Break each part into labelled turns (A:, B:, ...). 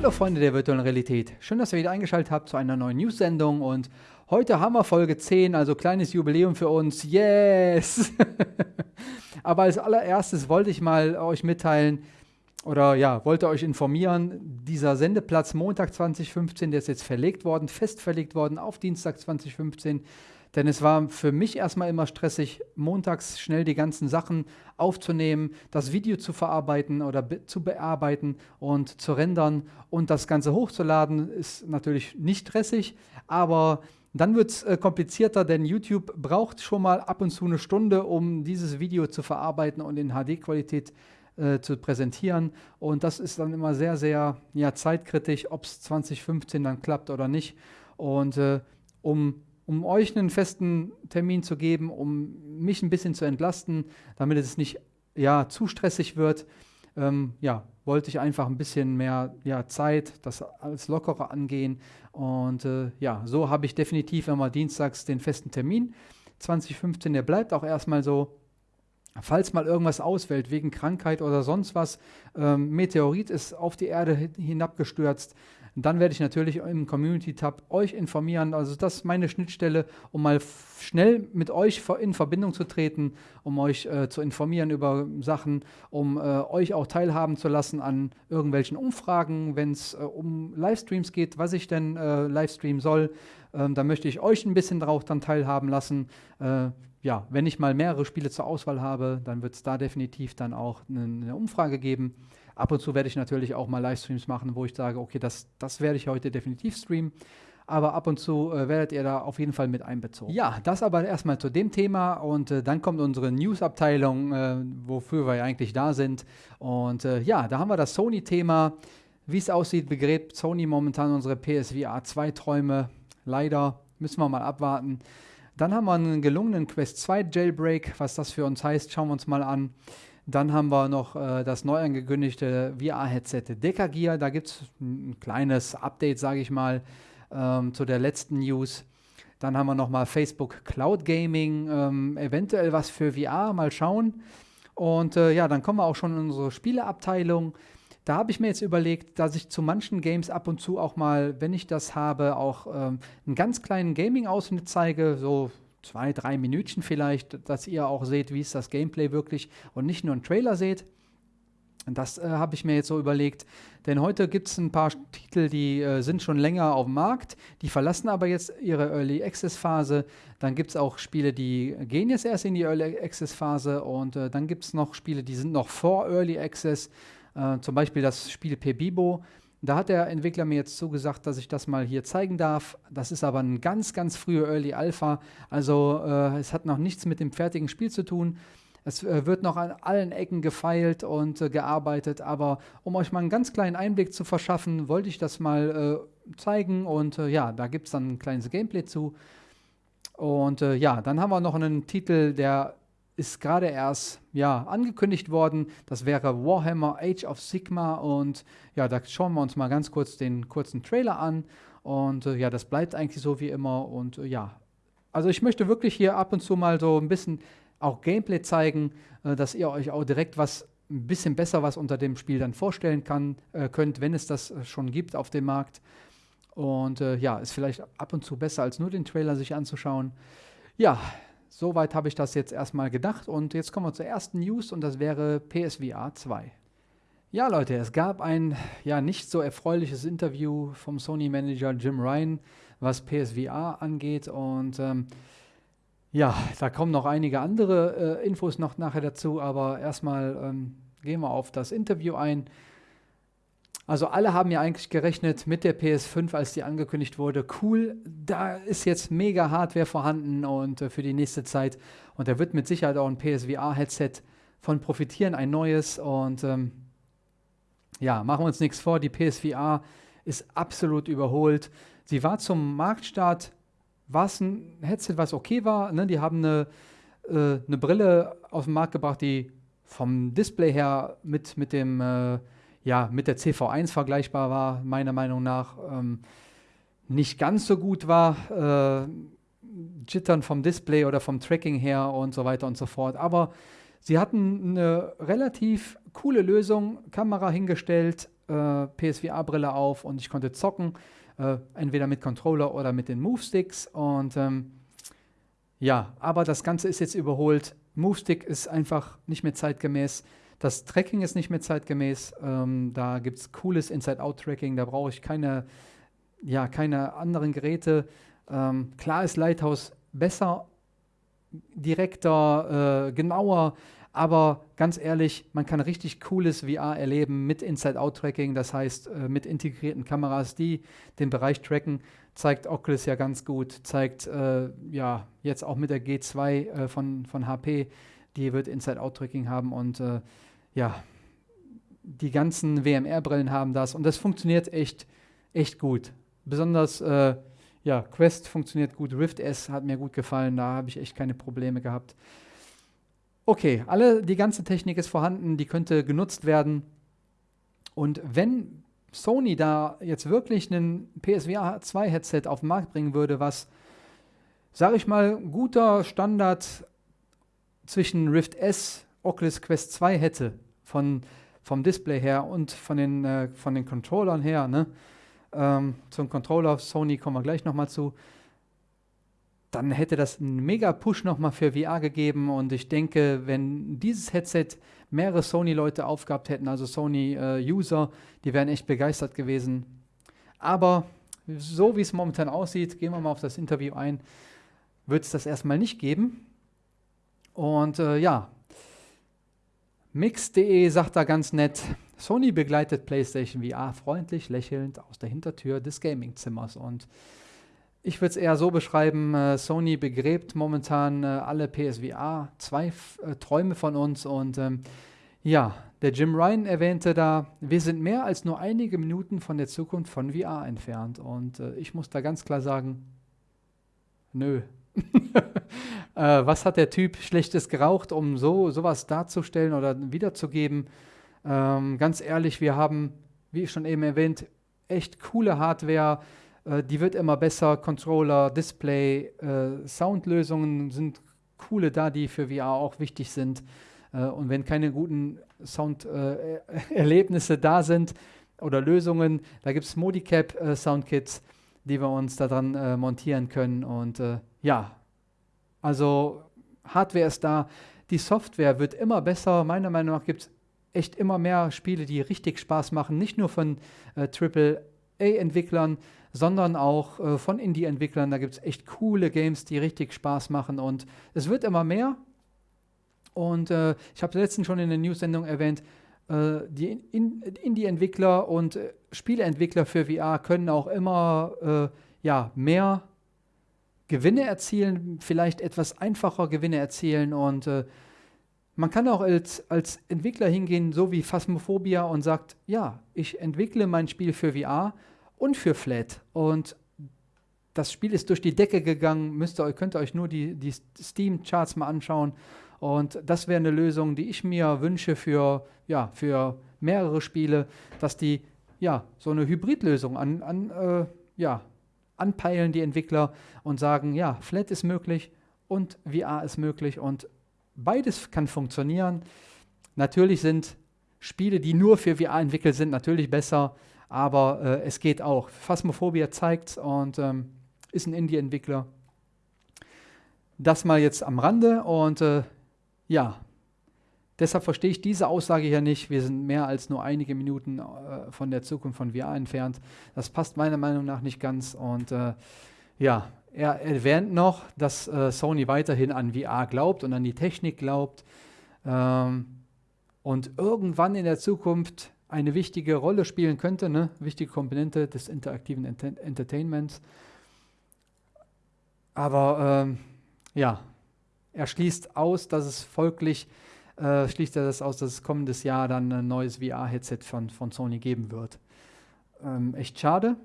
A: Hallo Freunde der virtuellen Realität. Schön, dass ihr wieder eingeschaltet habt zu einer neuen News-Sendung und heute haben wir Folge 10, also kleines Jubiläum für uns. Yes! Aber als allererstes wollte ich mal euch mitteilen oder ja, wollte euch informieren, dieser Sendeplatz Montag 2015, der ist jetzt verlegt worden, fest verlegt worden auf Dienstag 2015. Denn es war für mich erstmal immer stressig, montags schnell die ganzen Sachen aufzunehmen, das Video zu verarbeiten oder be zu bearbeiten und zu rendern und das Ganze hochzuladen, ist natürlich nicht stressig, aber dann wird es äh, komplizierter, denn YouTube braucht schon mal ab und zu eine Stunde, um dieses Video zu verarbeiten und in HD-Qualität äh, zu präsentieren. Und das ist dann immer sehr, sehr ja, zeitkritisch, ob es 2015 dann klappt oder nicht. Und äh, um um euch einen festen Termin zu geben, um mich ein bisschen zu entlasten, damit es nicht ja, zu stressig wird, ähm, ja, wollte ich einfach ein bisschen mehr ja, Zeit, das alles lockerer angehen. Und äh, ja, so habe ich definitiv immer dienstags den festen Termin. 2015, der bleibt auch erstmal so. Falls mal irgendwas ausfällt, wegen Krankheit oder sonst was, ähm, Meteorit ist auf die Erde hinabgestürzt, dann werde ich natürlich im Community-Tab euch informieren. Also das ist meine Schnittstelle, um mal schnell mit euch in Verbindung zu treten, um euch äh, zu informieren über Sachen, um äh, euch auch teilhaben zu lassen an irgendwelchen Umfragen, wenn es äh, um Livestreams geht, was ich denn äh, Livestreamen soll. Ähm, da möchte ich euch ein bisschen drauf dann teilhaben lassen. Äh, ja, wenn ich mal mehrere Spiele zur Auswahl habe, dann wird es da definitiv dann auch eine, eine Umfrage geben. Ab und zu werde ich natürlich auch mal Livestreams machen, wo ich sage, okay, das, das werde ich heute definitiv streamen. Aber ab und zu äh, werdet ihr da auf jeden Fall mit einbezogen. Ja, das aber erstmal zu dem Thema und äh, dann kommt unsere News-Abteilung, äh, wofür wir eigentlich da sind. Und äh, ja, da haben wir das Sony-Thema. Wie es aussieht, begräbt Sony momentan unsere PSVR 2 Träume. Leider müssen wir mal abwarten. Dann haben wir einen gelungenen Quest 2 Jailbreak. Was das für uns heißt, schauen wir uns mal an. Dann haben wir noch äh, das neu angekündigte VR-Headset Decagear. Da gibt es ein kleines Update, sage ich mal, ähm, zu der letzten News. Dann haben wir noch mal Facebook Cloud Gaming, ähm, eventuell was für VR, mal schauen. Und äh, ja, dann kommen wir auch schon in unsere Spieleabteilung. Da habe ich mir jetzt überlegt, dass ich zu manchen Games ab und zu auch mal, wenn ich das habe, auch ähm, einen ganz kleinen Gaming-Ausschnitt zeige, so zwei, drei Minütchen vielleicht, dass ihr auch seht, wie ist das Gameplay wirklich und nicht nur einen Trailer seht. Das äh, habe ich mir jetzt so überlegt, denn heute gibt es ein paar Titel, die äh, sind schon länger auf dem Markt, die verlassen aber jetzt ihre Early Access Phase. Dann gibt es auch Spiele, die gehen jetzt erst in die Early Access Phase und äh, dann gibt es noch Spiele, die sind noch vor Early Access. Äh, zum Beispiel das Spiel Pebibo, da hat der Entwickler mir jetzt zugesagt, dass ich das mal hier zeigen darf. Das ist aber ein ganz, ganz früher Early Alpha. Also äh, es hat noch nichts mit dem fertigen Spiel zu tun. Es äh, wird noch an allen Ecken gefeilt und äh, gearbeitet. Aber um euch mal einen ganz kleinen Einblick zu verschaffen, wollte ich das mal äh, zeigen. Und äh, ja, da gibt es dann ein kleines Gameplay zu. Und äh, ja, dann haben wir noch einen Titel, der ist gerade erst ja, angekündigt worden. Das wäre Warhammer Age of Sigma. Und ja, da schauen wir uns mal ganz kurz den kurzen Trailer an. Und äh, ja, das bleibt eigentlich so wie immer. Und äh, ja, also ich möchte wirklich hier ab und zu mal so ein bisschen auch Gameplay zeigen, äh, dass ihr euch auch direkt was ein bisschen besser was unter dem Spiel dann vorstellen kann, äh, könnt, wenn es das äh, schon gibt auf dem Markt. Und äh, ja, ist vielleicht ab und zu besser, als nur den Trailer sich anzuschauen. Ja, Soweit habe ich das jetzt erstmal gedacht und jetzt kommen wir zur ersten News und das wäre PSVR 2. Ja, Leute, es gab ein ja nicht so erfreuliches Interview vom Sony-Manager Jim Ryan, was PSVR angeht und ähm, ja, da kommen noch einige andere äh, Infos noch nachher dazu, aber erstmal ähm, gehen wir auf das Interview ein. Also alle haben ja eigentlich gerechnet mit der PS5, als die angekündigt wurde, cool, da ist jetzt mega Hardware vorhanden und äh, für die nächste Zeit. Und da wird mit Sicherheit auch ein PSVR-Headset von profitieren, ein neues. Und ähm, ja, machen wir uns nichts vor, die PSVR ist absolut überholt. Sie war zum Marktstart, war es ein Headset, was okay war. Ne? Die haben eine, äh, eine Brille auf den Markt gebracht, die vom Display her mit, mit dem äh, ja, mit der CV1 vergleichbar war, meiner Meinung nach. Ähm, nicht ganz so gut war, äh, Jittern vom Display oder vom Tracking her und so weiter und so fort. Aber sie hatten eine relativ coole Lösung, Kamera hingestellt, äh, PSVR-Brille auf und ich konnte zocken, äh, entweder mit Controller oder mit den Move-Sticks. Und ähm, ja, aber das Ganze ist jetzt überholt. Move-Stick ist einfach nicht mehr zeitgemäß. Das Tracking ist nicht mehr zeitgemäß. Ähm, da gibt es cooles Inside-Out-Tracking. Da brauche ich keine, ja, keine anderen Geräte. Ähm, klar ist Lighthouse besser, direkter, äh, genauer, aber ganz ehrlich, man kann richtig cooles VR erleben mit Inside-Out-Tracking, das heißt äh, mit integrierten Kameras, die den Bereich tracken. Zeigt Oculus ja ganz gut, zeigt äh, ja jetzt auch mit der G2 äh, von, von HP, die wird Inside-Out-Tracking haben und äh, ja, die ganzen WMR-Brillen haben das und das funktioniert echt, echt gut. Besonders äh, ja, Quest funktioniert gut, Rift S hat mir gut gefallen, da habe ich echt keine Probleme gehabt. Okay, alle, die ganze Technik ist vorhanden, die könnte genutzt werden. Und wenn Sony da jetzt wirklich ein PSVR 2 Headset auf den Markt bringen würde, was, sage ich mal, guter Standard zwischen Rift S, Oculus Quest 2 hätte, von, vom Display her und von den, äh, von den Controllern her, ne? ähm, zum Controller Sony kommen wir gleich nochmal zu, dann hätte das einen mega Push nochmal für VR gegeben und ich denke, wenn dieses Headset mehrere Sony-Leute aufgehabt hätten, also Sony-User, äh, die wären echt begeistert gewesen. Aber so wie es momentan aussieht, gehen wir mal auf das Interview ein, wird es das erstmal nicht geben. Und äh, ja, Mix.de sagt da ganz nett, Sony begleitet PlayStation VR freundlich lächelnd aus der Hintertür des Gamingzimmers. Und ich würde es eher so beschreiben, äh, Sony begräbt momentan äh, alle PSVR, zwei äh, Träume von uns. Und ähm, ja, der Jim Ryan erwähnte da, wir sind mehr als nur einige Minuten von der Zukunft von VR entfernt. Und äh, ich muss da ganz klar sagen, nö. Äh, was hat der Typ Schlechtes geraucht, um so sowas darzustellen oder wiederzugeben? Ähm, ganz ehrlich, wir haben, wie schon eben erwähnt, echt coole Hardware, äh, die wird immer besser. Controller, Display, äh, Soundlösungen sind coole da, die für VR auch wichtig sind. Äh, und wenn keine guten Sounderlebnisse da sind oder Lösungen, da gibt es Modicap äh, Soundkits, die wir uns daran äh, montieren können. Und äh, ja, also Hardware ist da. Die Software wird immer besser. Meiner Meinung nach gibt es echt immer mehr Spiele, die richtig Spaß machen. Nicht nur von äh, AAA-Entwicklern, sondern auch äh, von Indie-Entwicklern. Da gibt es echt coole Games, die richtig Spaß machen und es wird immer mehr. Und äh, ich habe letztens schon in der News-Sendung erwähnt, äh, die in Indie-Entwickler und äh, Spieleentwickler für VR können auch immer äh, ja, mehr Gewinne erzielen, vielleicht etwas einfacher Gewinne erzielen und äh, man kann auch als, als Entwickler hingehen, so wie Phasmophobia und sagt, ja, ich entwickle mein Spiel für VR und für Flat. Und das Spiel ist durch die Decke gegangen, müsst ihr, könnt ihr euch nur die, die Steam-Charts mal anschauen. Und das wäre eine Lösung, die ich mir wünsche für, ja, für mehrere Spiele, dass die ja, so eine Hybridlösung an, an, äh, ja, anpeilen, die Entwickler, und sagen, ja, Flat ist möglich und VR ist möglich und beides kann funktionieren. Natürlich sind Spiele, die nur für VR entwickelt sind, natürlich besser aber äh, es geht auch. Phasmophobia zeigt und ähm, ist ein Indie-Entwickler. Das mal jetzt am Rande und äh, ja, deshalb verstehe ich diese Aussage hier nicht. Wir sind mehr als nur einige Minuten äh, von der Zukunft von VR entfernt. Das passt meiner Meinung nach nicht ganz und äh, ja, er erwähnt noch, dass äh, Sony weiterhin an VR glaubt und an die Technik glaubt. Ähm, und irgendwann in der Zukunft eine wichtige Rolle spielen könnte, ne? wichtige Komponente des interaktiven Ent Entertainments. Aber ähm, ja, er schließt aus, dass es folglich, äh, schließt er das aus, dass es kommendes Jahr dann ein neues VR-Headset von, von Sony geben wird. Ähm, echt schade.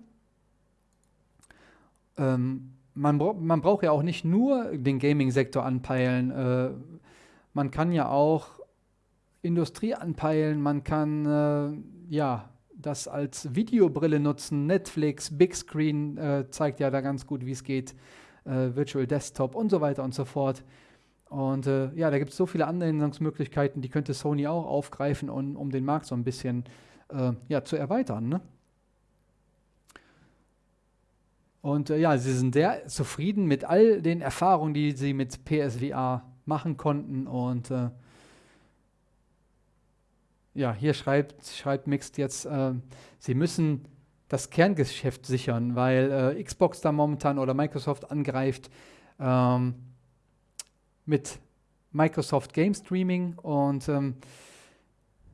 A: Ähm, man, man braucht ja auch nicht nur den Gaming-Sektor anpeilen. Äh, man kann ja auch Industrie anpeilen, man kann äh, ja das als Videobrille nutzen. Netflix, Big Screen äh, zeigt ja da ganz gut, wie es geht. Äh, Virtual Desktop und so weiter und so fort. Und äh, ja, da gibt es so viele Anwendungsmöglichkeiten, die könnte Sony auch aufgreifen, um, um den Markt so ein bisschen äh, ja, zu erweitern. Ne? Und äh, ja, sie sind sehr zufrieden mit all den Erfahrungen, die sie mit PSVR machen konnten. Und äh, ja, hier schreibt, schreibt Mixed jetzt, äh, sie müssen das Kerngeschäft sichern, weil äh, Xbox da momentan oder Microsoft angreift ähm, mit Microsoft Game Streaming und ähm,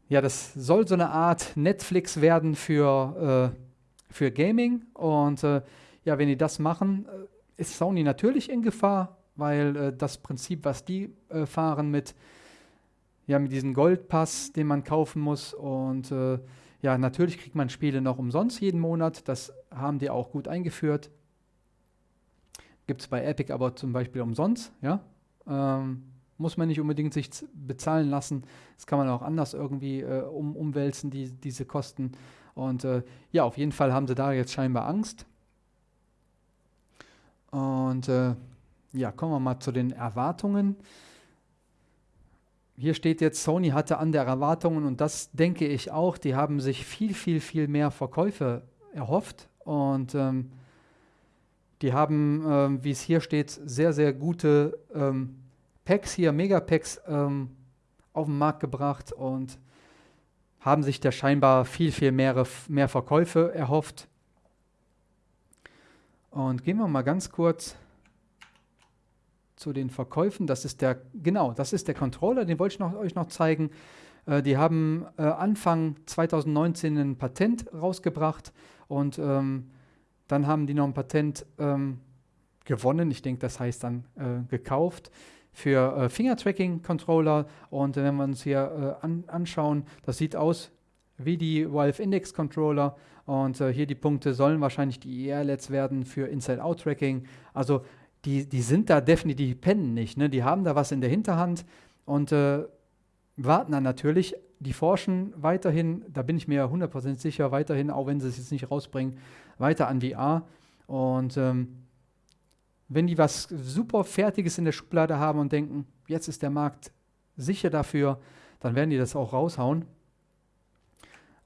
A: ja, das soll so eine Art Netflix werden für, äh, für Gaming und äh, ja, wenn die das machen, äh, ist Sony natürlich in Gefahr, weil äh, das Prinzip, was die äh, fahren mit ja, mit diesem Goldpass, den man kaufen muss und äh, ja, natürlich kriegt man Spiele noch umsonst jeden Monat. Das haben die auch gut eingeführt. Gibt es bei Epic aber zum Beispiel umsonst. Ja? Ähm, muss man nicht unbedingt sich bezahlen lassen. Das kann man auch anders irgendwie äh, um, umwälzen, die, diese Kosten. Und äh, ja, auf jeden Fall haben sie da jetzt scheinbar Angst. Und äh, ja, kommen wir mal zu den Erwartungen hier steht jetzt, Sony hatte andere Erwartungen und das denke ich auch. Die haben sich viel, viel, viel mehr Verkäufe erhofft und ähm, die haben, ähm, wie es hier steht, sehr, sehr gute ähm, Packs hier, Megapacks ähm, auf den Markt gebracht und haben sich da scheinbar viel, viel mehr, mehr Verkäufe erhofft. Und gehen wir mal ganz kurz zu den Verkäufen. Das ist der, genau, das ist der Controller, den wollte ich noch, euch noch zeigen. Äh, die haben äh, Anfang 2019 ein Patent rausgebracht und ähm, dann haben die noch ein Patent ähm, gewonnen. Ich denke, das heißt dann äh, gekauft für äh, Finger-Tracking-Controller. Und wenn wir uns hier äh, an, anschauen, das sieht aus wie die Valve Index Controller. Und äh, hier die Punkte sollen wahrscheinlich die ER-LEDs werden für Inside-Out-Tracking. Also die, die sind da definitiv, die pennen nicht. Ne? Die haben da was in der Hinterhand und äh, warten dann natürlich. Die forschen weiterhin, da bin ich mir 100% sicher, weiterhin, auch wenn sie es jetzt nicht rausbringen, weiter an VR. Und ähm, wenn die was super Fertiges in der Schublade haben und denken, jetzt ist der Markt sicher dafür, dann werden die das auch raushauen.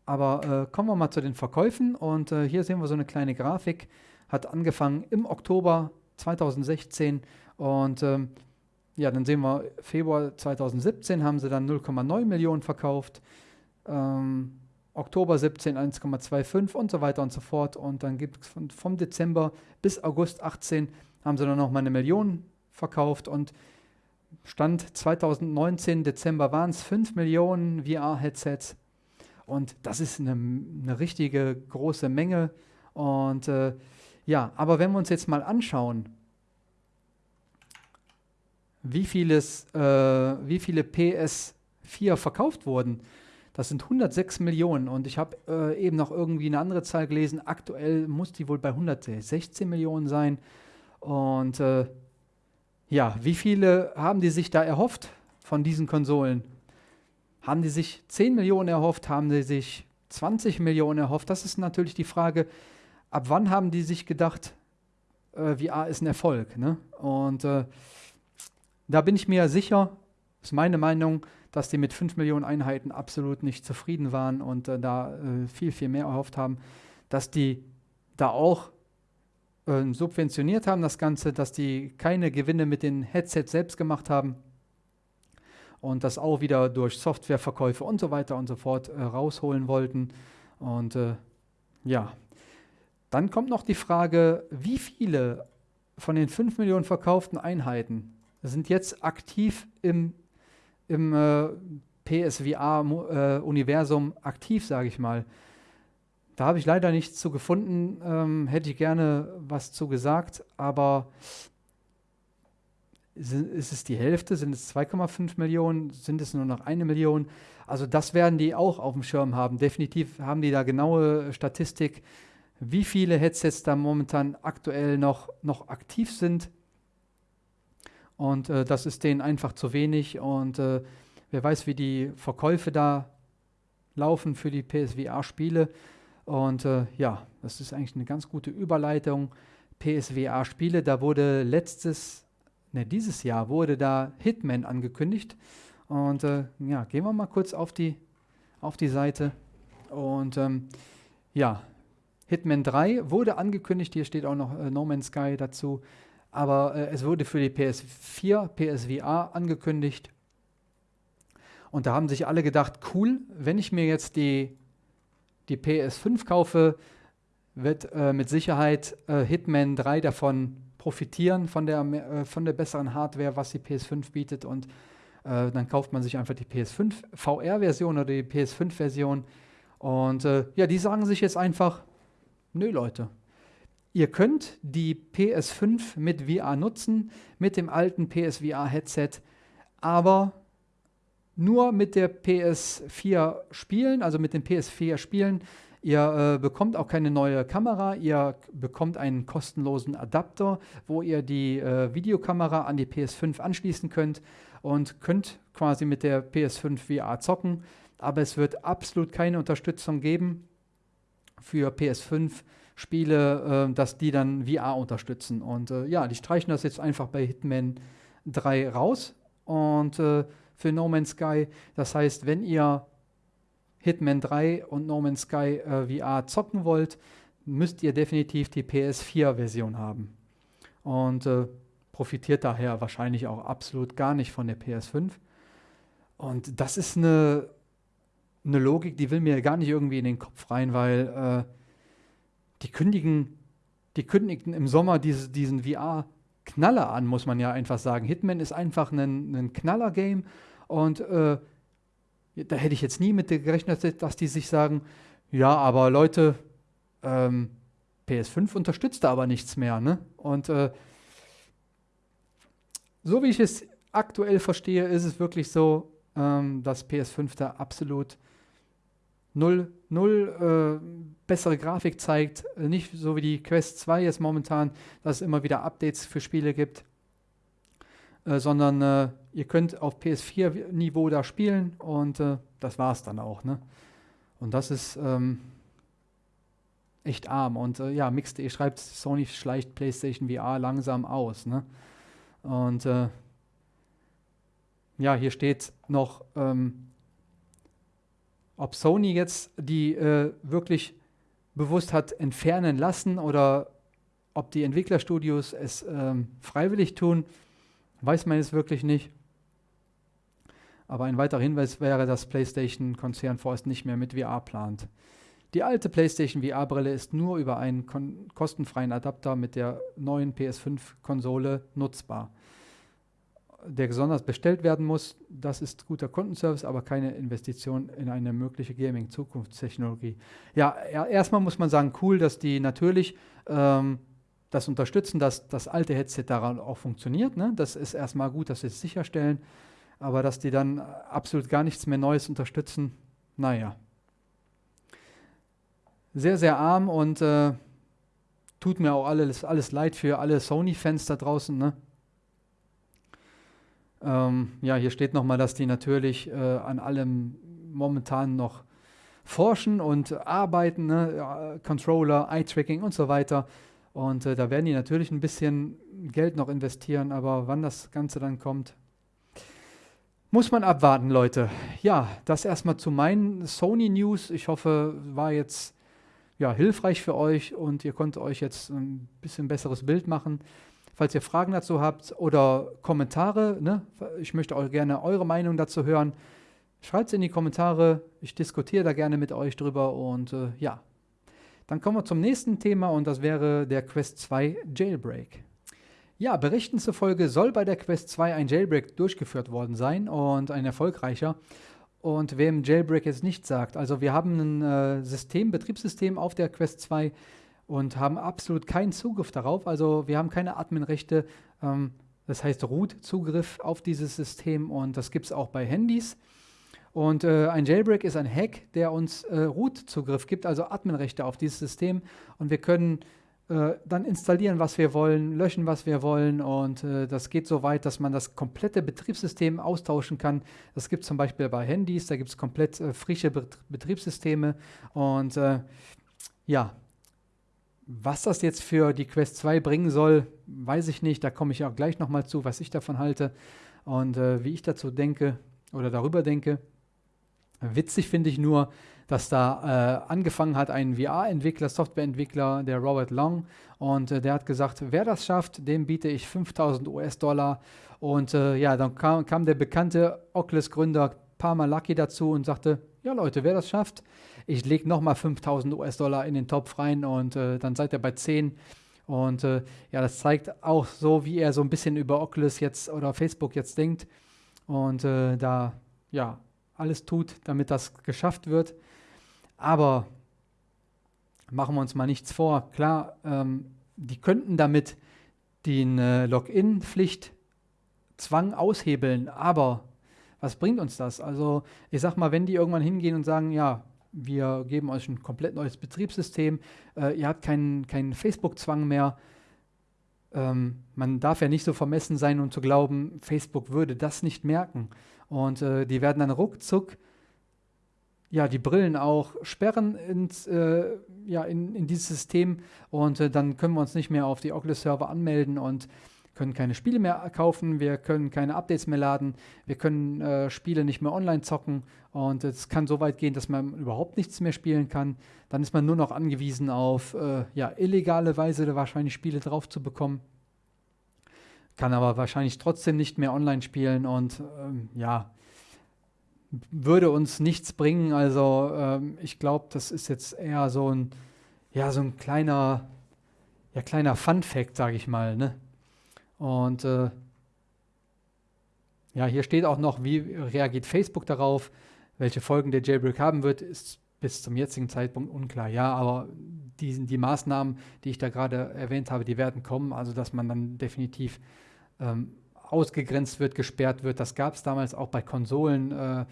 A: Aber äh, kommen wir mal zu den Verkäufen und äh, hier sehen wir so eine kleine Grafik. Hat angefangen im Oktober 2016 und ähm, ja, dann sehen wir, Februar 2017 haben sie dann 0,9 Millionen verkauft, ähm, Oktober 17 1,25 und so weiter und so fort. Und dann gibt es von, vom Dezember bis August 18 haben sie dann nochmal eine Million verkauft und Stand 2019, Dezember waren es 5 Millionen VR-Headsets. Und das ist eine, eine richtige große Menge. Und äh, ja, aber wenn wir uns jetzt mal anschauen, wie, vieles, äh, wie viele PS4 verkauft wurden, das sind 106 Millionen und ich habe äh, eben noch irgendwie eine andere Zahl gelesen. Aktuell muss die wohl bei 116 Millionen sein. Und äh, ja, wie viele haben die sich da erhofft von diesen Konsolen? Haben die sich 10 Millionen erhofft? Haben die sich 20 Millionen erhofft? Das ist natürlich die Frage, ab wann haben die sich gedacht, äh, VR ist ein Erfolg? Ne? Und äh, da bin ich mir sicher, ist meine Meinung, dass die mit 5 Millionen Einheiten absolut nicht zufrieden waren und äh, da äh, viel, viel mehr erhofft haben, dass die da auch äh, subventioniert haben, das Ganze, dass die keine Gewinne mit den Headsets selbst gemacht haben und das auch wieder durch Softwareverkäufe und so weiter und so fort äh, rausholen wollten. Und äh, ja, dann kommt noch die Frage, wie viele von den 5 Millionen verkauften Einheiten sind jetzt aktiv im, im äh, PSVR-Universum äh, aktiv, sage ich mal. Da habe ich leider nichts zu gefunden, ähm, hätte ich gerne was zu gesagt, aber ist es die Hälfte? Sind es 2,5 Millionen? Sind es nur noch eine Million? Also das werden die auch auf dem Schirm haben. Definitiv haben die da genaue Statistik wie viele Headsets da momentan aktuell noch, noch aktiv sind. Und äh, das ist denen einfach zu wenig. Und äh, wer weiß, wie die Verkäufe da laufen für die PSVR-Spiele. Und äh, ja, das ist eigentlich eine ganz gute Überleitung. PSVR-Spiele, da wurde letztes, ne, dieses Jahr wurde da Hitman angekündigt. Und äh, ja, gehen wir mal kurz auf die, auf die Seite. Und ähm, ja, Hitman 3 wurde angekündigt, hier steht auch noch äh, No Man's Sky dazu, aber äh, es wurde für die PS4, PSVR angekündigt. Und da haben sich alle gedacht, cool, wenn ich mir jetzt die, die PS5 kaufe, wird äh, mit Sicherheit äh, Hitman 3 davon profitieren, von der, äh, von der besseren Hardware, was die PS5 bietet. Und äh, dann kauft man sich einfach die PS5 VR-Version oder die PS5-Version. Und äh, ja, die sagen sich jetzt einfach, nö Leute, ihr könnt die PS5 mit VR nutzen, mit dem alten PSVR-Headset, aber nur mit der PS4 spielen, also mit den PS4 spielen. Ihr äh, bekommt auch keine neue Kamera, ihr bekommt einen kostenlosen Adapter, wo ihr die äh, Videokamera an die PS5 anschließen könnt und könnt quasi mit der PS5 VR zocken. Aber es wird absolut keine Unterstützung geben für PS5 Spiele, äh, dass die dann VR unterstützen. Und äh, ja, die streichen das jetzt einfach bei Hitman 3 raus und äh, für No Man's Sky. Das heißt, wenn ihr Hitman 3 und No Man's Sky äh, VR zocken wollt, müsst ihr definitiv die PS4-Version haben. Und äh, profitiert daher wahrscheinlich auch absolut gar nicht von der PS5. Und das ist eine, eine Logik, die will mir gar nicht irgendwie in den Kopf rein, weil äh, die kündigen, die kündigten im Sommer diese, diesen VR-Knaller an, muss man ja einfach sagen. Hitman ist einfach ein, ein Knaller-Game und äh, da hätte ich jetzt nie mit gerechnet, dass die sich sagen, ja, aber Leute, ähm, PS5 unterstützt da aber nichts mehr. Ne? Und äh, so wie ich es aktuell verstehe, ist es wirklich so, ähm, dass PS5 da absolut null, null äh, bessere Grafik zeigt. Nicht so wie die Quest 2 jetzt momentan, dass es immer wieder Updates für Spiele gibt. Äh, sondern äh, ihr könnt auf PS4-Niveau da spielen und äh, das war es dann auch. Ne? Und das ist ähm, echt arm. Und äh, ja, Mix.de schreibt, Sony schleicht PlayStation VR langsam aus. Ne? Und äh, ja, hier steht noch, ähm, ob Sony jetzt die äh, wirklich bewusst hat entfernen lassen oder ob die Entwicklerstudios es ähm, freiwillig tun, Weiß man es wirklich nicht. Aber ein weiterer Hinweis wäre, dass PlayStation-Konzern vorerst nicht mehr mit VR plant. Die alte PlayStation VR-Brille ist nur über einen kostenfreien Adapter mit der neuen PS5-Konsole nutzbar. Der besonders bestellt werden muss, das ist guter Kundenservice, aber keine Investition in eine mögliche Gaming-Zukunftstechnologie. Ja, erstmal muss man sagen, cool, dass die natürlich ähm, das unterstützen, dass das alte Headset daran auch funktioniert. Ne? Das ist erstmal gut, dass sie es sicherstellen. Aber dass die dann absolut gar nichts mehr Neues unterstützen, naja. Sehr, sehr arm und äh, tut mir auch alles, alles leid für alle Sony-Fans da draußen. Ne? Ähm, ja, hier steht nochmal, dass die natürlich äh, an allem momentan noch forschen und arbeiten, ne? Controller, Eye-Tracking und so weiter. Und äh, da werden die natürlich ein bisschen Geld noch investieren, aber wann das Ganze dann kommt, muss man abwarten, Leute. Ja, das erstmal zu meinen Sony News. Ich hoffe, war jetzt ja, hilfreich für euch und ihr konntet euch jetzt ein bisschen besseres Bild machen. Falls ihr Fragen dazu habt oder Kommentare, ne, ich möchte auch gerne eure Meinung dazu hören. Schreibt es in die Kommentare. Ich diskutiere da gerne mit euch drüber und äh, ja, dann kommen wir zum nächsten Thema und das wäre der Quest 2 Jailbreak. Ja, Berichten zufolge soll bei der Quest 2 ein Jailbreak durchgeführt worden sein und ein erfolgreicher. Und wem Jailbreak jetzt nicht sagt, also wir haben ein äh, System, Betriebssystem auf der Quest 2 und haben absolut keinen Zugriff darauf. Also wir haben keine Adminrechte, ähm, das heißt Root-Zugriff auf dieses System und das gibt es auch bei Handys. Und äh, ein Jailbreak ist ein Hack, der uns äh, Root-Zugriff gibt, also Adminrechte auf dieses System. Und wir können äh, dann installieren, was wir wollen, löschen, was wir wollen. Und äh, das geht so weit, dass man das komplette Betriebssystem austauschen kann. Das gibt es zum Beispiel bei Handys, da gibt es komplett äh, frische Bet Betriebssysteme. Und äh, ja, was das jetzt für die Quest 2 bringen soll, weiß ich nicht. Da komme ich auch gleich nochmal zu, was ich davon halte und wie ich dazu denke oder darüber denke. Witzig finde ich nur, dass da äh, angefangen hat ein VR-Entwickler, Softwareentwickler, der Robert Long, und äh, der hat gesagt, wer das schafft, dem biete ich 5000 US-Dollar. Und äh, ja, dann kam, kam, der bekannte Oculus-Gründer Palmer Lucky dazu und sagte, ja Leute, wer das schafft, ich lege nochmal 5000 US-Dollar in den Topf rein und äh, dann seid ihr bei 10. Und äh, ja, das zeigt auch so, wie er so ein bisschen über Oculus jetzt oder Facebook jetzt denkt und äh, da ja alles tut, damit das geschafft wird. Aber machen wir uns mal nichts vor. Klar, ähm, die könnten damit den äh, Login-Pflicht Zwang aushebeln, aber was bringt uns das? Also ich sag mal, wenn die irgendwann hingehen und sagen, ja, wir geben euch ein komplett neues Betriebssystem, äh, ihr habt keinen, keinen Facebook-Zwang mehr, ähm, man darf ja nicht so vermessen sein und zu glauben, Facebook würde das nicht merken. Und äh, die werden dann ruckzuck ja, die Brillen auch sperren ins, äh, ja, in, in dieses System. Und äh, dann können wir uns nicht mehr auf die Oculus-Server anmelden. Und können keine Spiele mehr kaufen, wir können keine Updates mehr laden, wir können äh, Spiele nicht mehr online zocken und es kann so weit gehen, dass man überhaupt nichts mehr spielen kann. Dann ist man nur noch angewiesen auf äh, ja, illegale Weise wahrscheinlich Spiele drauf zu bekommen. Kann aber wahrscheinlich trotzdem nicht mehr online spielen und ähm, ja, würde uns nichts bringen. Also ähm, ich glaube, das ist jetzt eher so ein, ja, so ein kleiner, ja, kleiner Fun-Fact, sage ich mal. Ne? Und äh, ja, hier steht auch noch, wie reagiert Facebook darauf, welche Folgen der Jailbreak haben wird, ist bis zum jetzigen Zeitpunkt unklar. Ja, aber die, die Maßnahmen, die ich da gerade erwähnt habe, die werden kommen, also dass man dann definitiv ähm, ausgegrenzt wird, gesperrt wird. Das gab es damals auch bei Konsolen, äh,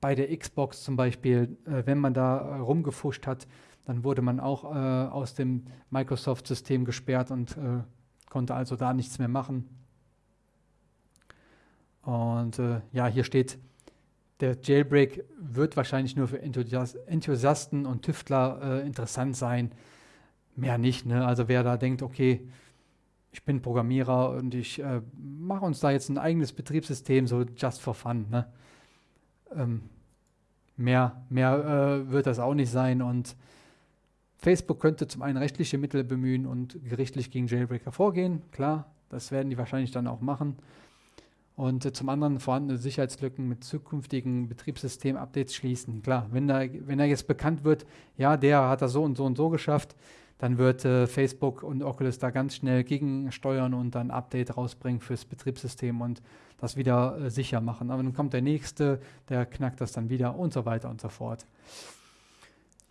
A: bei der Xbox zum Beispiel, äh, wenn man da äh, rumgefuscht hat, dann wurde man auch äh, aus dem Microsoft-System gesperrt und äh, konnte also da nichts mehr machen. Und äh, ja, hier steht, der Jailbreak wird wahrscheinlich nur für Enthusiasten und Tüftler interessant sein. Mehr nicht. Ne? Also wer da denkt, okay, ich bin Programmierer und ich äh, mache uns da jetzt ein eigenes Betriebssystem, so just for fun. Ne? Ähm, mehr mehr äh, wird das auch nicht sein und Facebook könnte zum einen rechtliche Mittel bemühen und gerichtlich gegen Jailbreaker vorgehen, klar, das werden die wahrscheinlich dann auch machen. Und äh, zum anderen vorhandene Sicherheitslücken mit zukünftigen Betriebssystem-Updates schließen. Klar, wenn, da, wenn er jetzt bekannt wird, ja, der hat das so und so und so geschafft, dann wird äh, Facebook und Oculus da ganz schnell gegensteuern und dann Update rausbringen fürs Betriebssystem und das wieder äh, sicher machen. Aber dann kommt der nächste, der knackt das dann wieder und so weiter und so fort.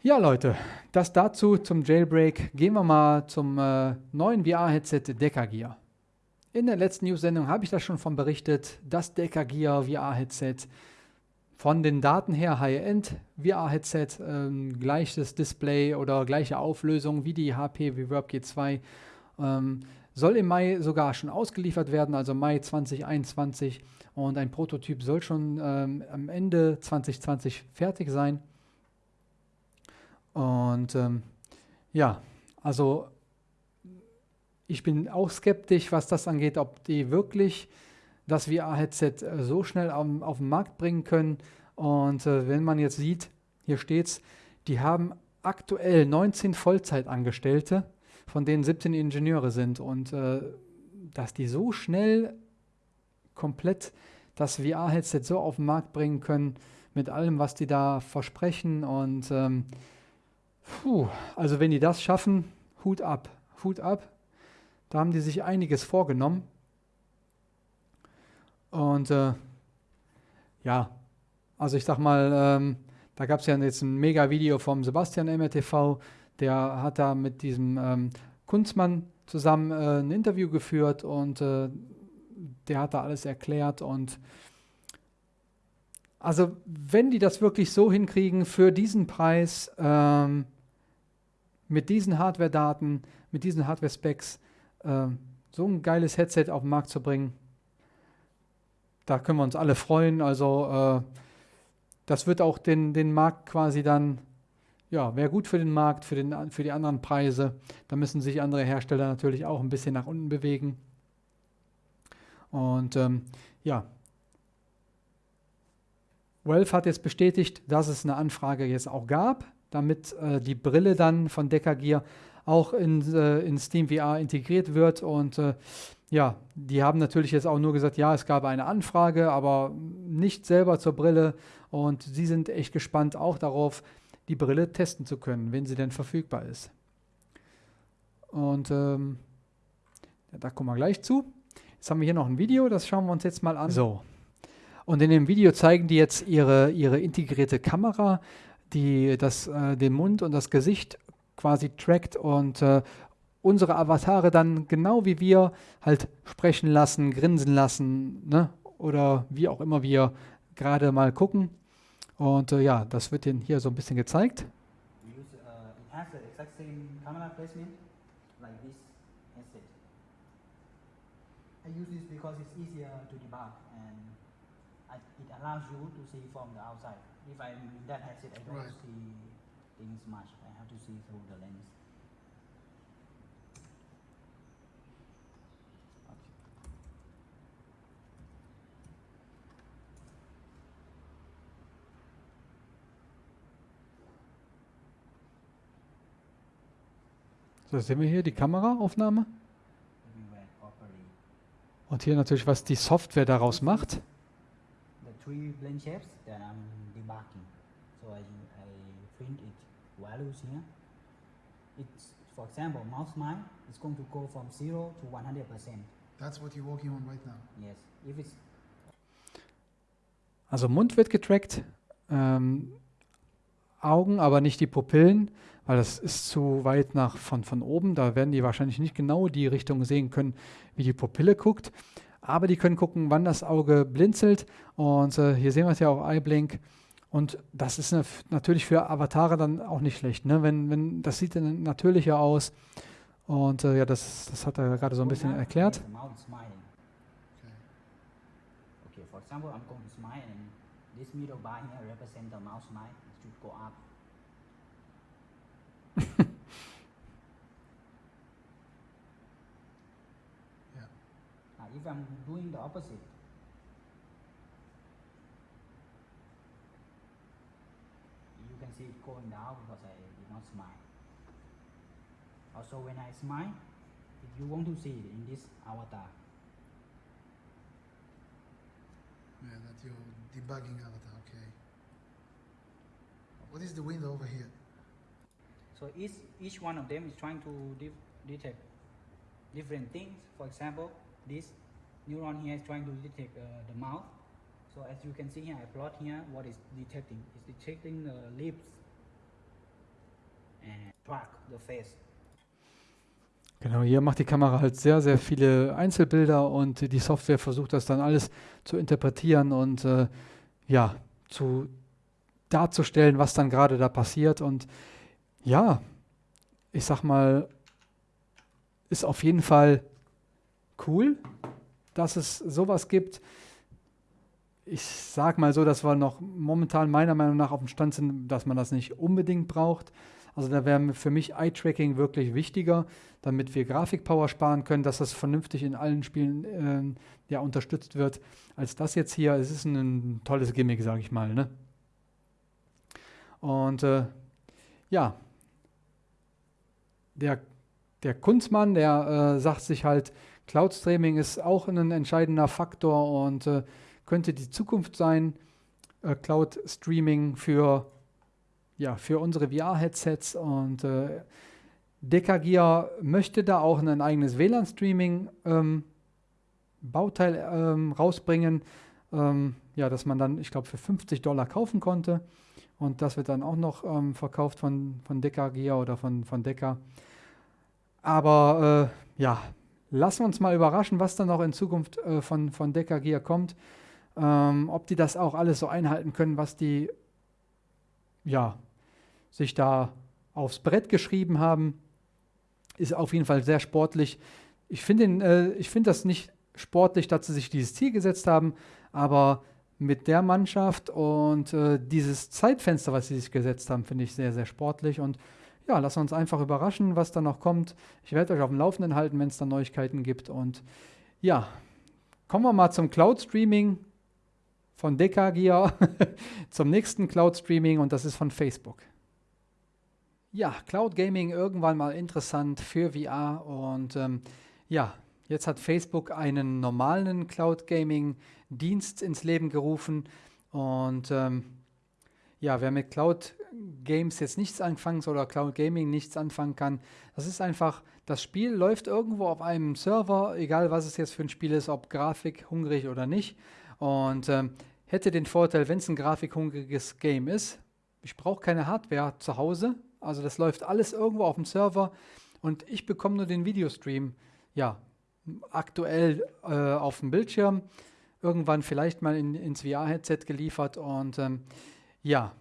A: Ja, Leute, das dazu zum Jailbreak. Gehen wir mal zum äh, neuen VR-Headset Decagear. In der letzten News-Sendung habe ich da schon von berichtet, das Decagear VR-Headset von den Daten her High-End VR-Headset, ähm, gleiches Display oder gleiche Auflösung wie die HP Reverb G2. Ähm, soll im Mai sogar schon ausgeliefert werden, also Mai 2021. Und ein Prototyp soll schon ähm, am Ende 2020 fertig sein. Und ähm, ja, also ich bin auch skeptisch, was das angeht, ob die wirklich das VR-Headset äh, so schnell auf, auf, den Markt bringen können. Und äh, wenn man jetzt sieht, hier steht es, die haben aktuell 19 Vollzeitangestellte, von denen 17 Ingenieure sind. Und äh, dass die so schnell komplett das VR-Headset so auf den Markt bringen können, mit allem, was die da versprechen. Und ähm, puh, also wenn die das schaffen, Hut ab, Hut ab. Da haben die sich einiges vorgenommen. Und äh, ja, also ich sag mal, ähm, da gab es ja jetzt ein Mega-Video vom Sebastian MRTV, der hat da mit diesem ähm, Kunstmann zusammen äh, ein Interview geführt und äh, der hat da alles erklärt und also wenn die das wirklich so hinkriegen für diesen Preis, ähm, mit diesen Hardware-Daten, mit diesen Hardware-Specs, äh, so ein geiles Headset auf den Markt zu bringen, da können wir uns alle freuen. Also äh, das wird auch den, den Markt quasi dann, ja, wäre gut für den Markt, für, den, für die anderen Preise. Da müssen sich andere Hersteller natürlich auch ein bisschen nach unten bewegen. Und ähm, ja, Valve hat jetzt bestätigt, dass es eine Anfrage jetzt auch gab, damit äh, die Brille dann von Decker Gear auch in, äh, in Steam VR integriert wird. Und äh, ja, die haben natürlich jetzt auch nur gesagt, ja, es gab eine Anfrage, aber nicht selber zur Brille. Und sie sind echt gespannt auch darauf, die Brille testen zu können, wenn sie denn verfügbar ist. Und ähm, da kommen wir gleich zu. Jetzt haben wir hier noch ein Video, das schauen wir uns jetzt mal an. So. Und in dem Video zeigen die jetzt ihre, ihre integrierte Kamera, die das, äh, den Mund und das Gesicht quasi trackt und äh, unsere Avatare dann genau wie wir halt sprechen lassen, grinsen lassen, ne? oder wie auch immer wir gerade mal gucken. Und äh, ja, das wird Ihnen hier so ein bisschen gezeigt. Use, uh, I use this because it's easier to debug and it allows you. If I'm in that headset, I don't right. see things much. I have to see through the lens. So, sehen wir hier die Kameraaufnahme. Und hier natürlich, was die Software daraus macht. The three blend shapes that I'm debugging. So I, I print it values here. It's, for example, mouse mine is going to go from 0 to 100%.
B: That's what you're working on right now?
A: Yes. If it's also Mund wird getrackt, ähm, Augen, aber nicht die Pupillen, weil das ist zu weit nach von, von oben. Da werden die wahrscheinlich nicht genau die Richtung sehen können, wie die Pupille guckt. Aber die können gucken, wann das Auge blinzelt. Und äh, hier sehen wir es ja auch Eyeblink. Und das ist natürlich für Avatare dann auch nicht schlecht. Ne? Wenn, wenn, das sieht dann natürlicher aus. Und äh, ja, das, das hat er gerade so ein bisschen erklärt. Okay, for example, I'm going to smile and this middle bar here represents the mouse smile. It should go up.
B: yeah.
A: Now, if I'm doing the opposite, going down because I did not smile. Also, when I smile, if you want to see it in this avatar.
B: Yeah, that's your debugging avatar, okay. What is the window over here?
A: So each, each one of them is trying to detect different things. For example, this neuron here is trying to detect uh, the mouth. So as you can see here, I plot here what is detecting. It's detecting the lips Genau, hier macht die Kamera halt sehr, sehr viele Einzelbilder und die Software versucht das dann alles zu interpretieren und äh, ja, zu darzustellen, was dann gerade da passiert. Und ja, ich sag mal, ist auf jeden Fall cool, dass es sowas gibt. Ich sag mal so, dass wir noch momentan meiner Meinung nach auf dem Stand sind, dass man das nicht unbedingt braucht. Also da wäre für mich Eye-Tracking wirklich wichtiger, damit wir Grafikpower sparen können, dass das vernünftig in allen Spielen äh, ja, unterstützt wird, als das jetzt hier. Es ist ein, tolles Gimmick, sage ich mal. Ne? Und äh, ja, der, der Kunstmann, der äh, sagt sich halt, Cloud Streaming ist auch ein entscheidender Faktor und äh, könnte die Zukunft sein. Äh, Cloud Streaming für, ja, für unsere VR-Headsets und äh, Decagear möchte da auch ein eigenes WLAN-Streaming ähm, ähm, rausbringen, ähm, ja, dass man dann, ich glaube, für 50 Dollar kaufen konnte. Und das wird dann auch noch ähm, verkauft von, von Decagear oder von, von Deca. Aber äh, ja, lassen wir uns mal überraschen, was dann noch in Zukunft äh, von, von Decker Gear kommt. Ähm, ob die das auch alles so einhalten können, was die ja, sich da aufs Brett geschrieben haben, ist auf jeden Fall sehr sportlich. Ich finde äh, find das nicht sportlich, dass sie sich dieses Ziel gesetzt haben, aber mit der Mannschaft und äh, dieses Zeitfenster, was sie sich gesetzt haben, finde ich sehr, sehr sportlich und ja, lassen uns einfach überraschen, was da noch kommt. Ich werde euch auf dem Laufenden halten, wenn es da Neuigkeiten gibt. Und ja, kommen wir mal zum Cloud Streaming von Dekagear zum nächsten Cloud Streaming und das ist von Facebook. Ja, Cloud Gaming irgendwann mal interessant für VR und ähm, ja, jetzt hat Facebook einen normalen Cloud Gaming Dienst ins Leben gerufen und ähm, ja, wer mit Cloud Games jetzt nichts anfangen soll oder Cloud Gaming nichts anfangen kann, das ist einfach, das Spiel läuft irgendwo auf einem Server, egal was es jetzt für ein Spiel ist, ob Grafik hungrig oder nicht. Und ähm, hätte den Vorteil, wenn es ein grafikhungriges Game ist, ich brauche keine Hardware zu Hause, also das läuft alles irgendwo auf dem Server und ich bekomme nur den Videostream, ja, aktuell äh, auf dem Bildschirm, irgendwann vielleicht mal in, ins VR-Headset geliefert und ähm, ja,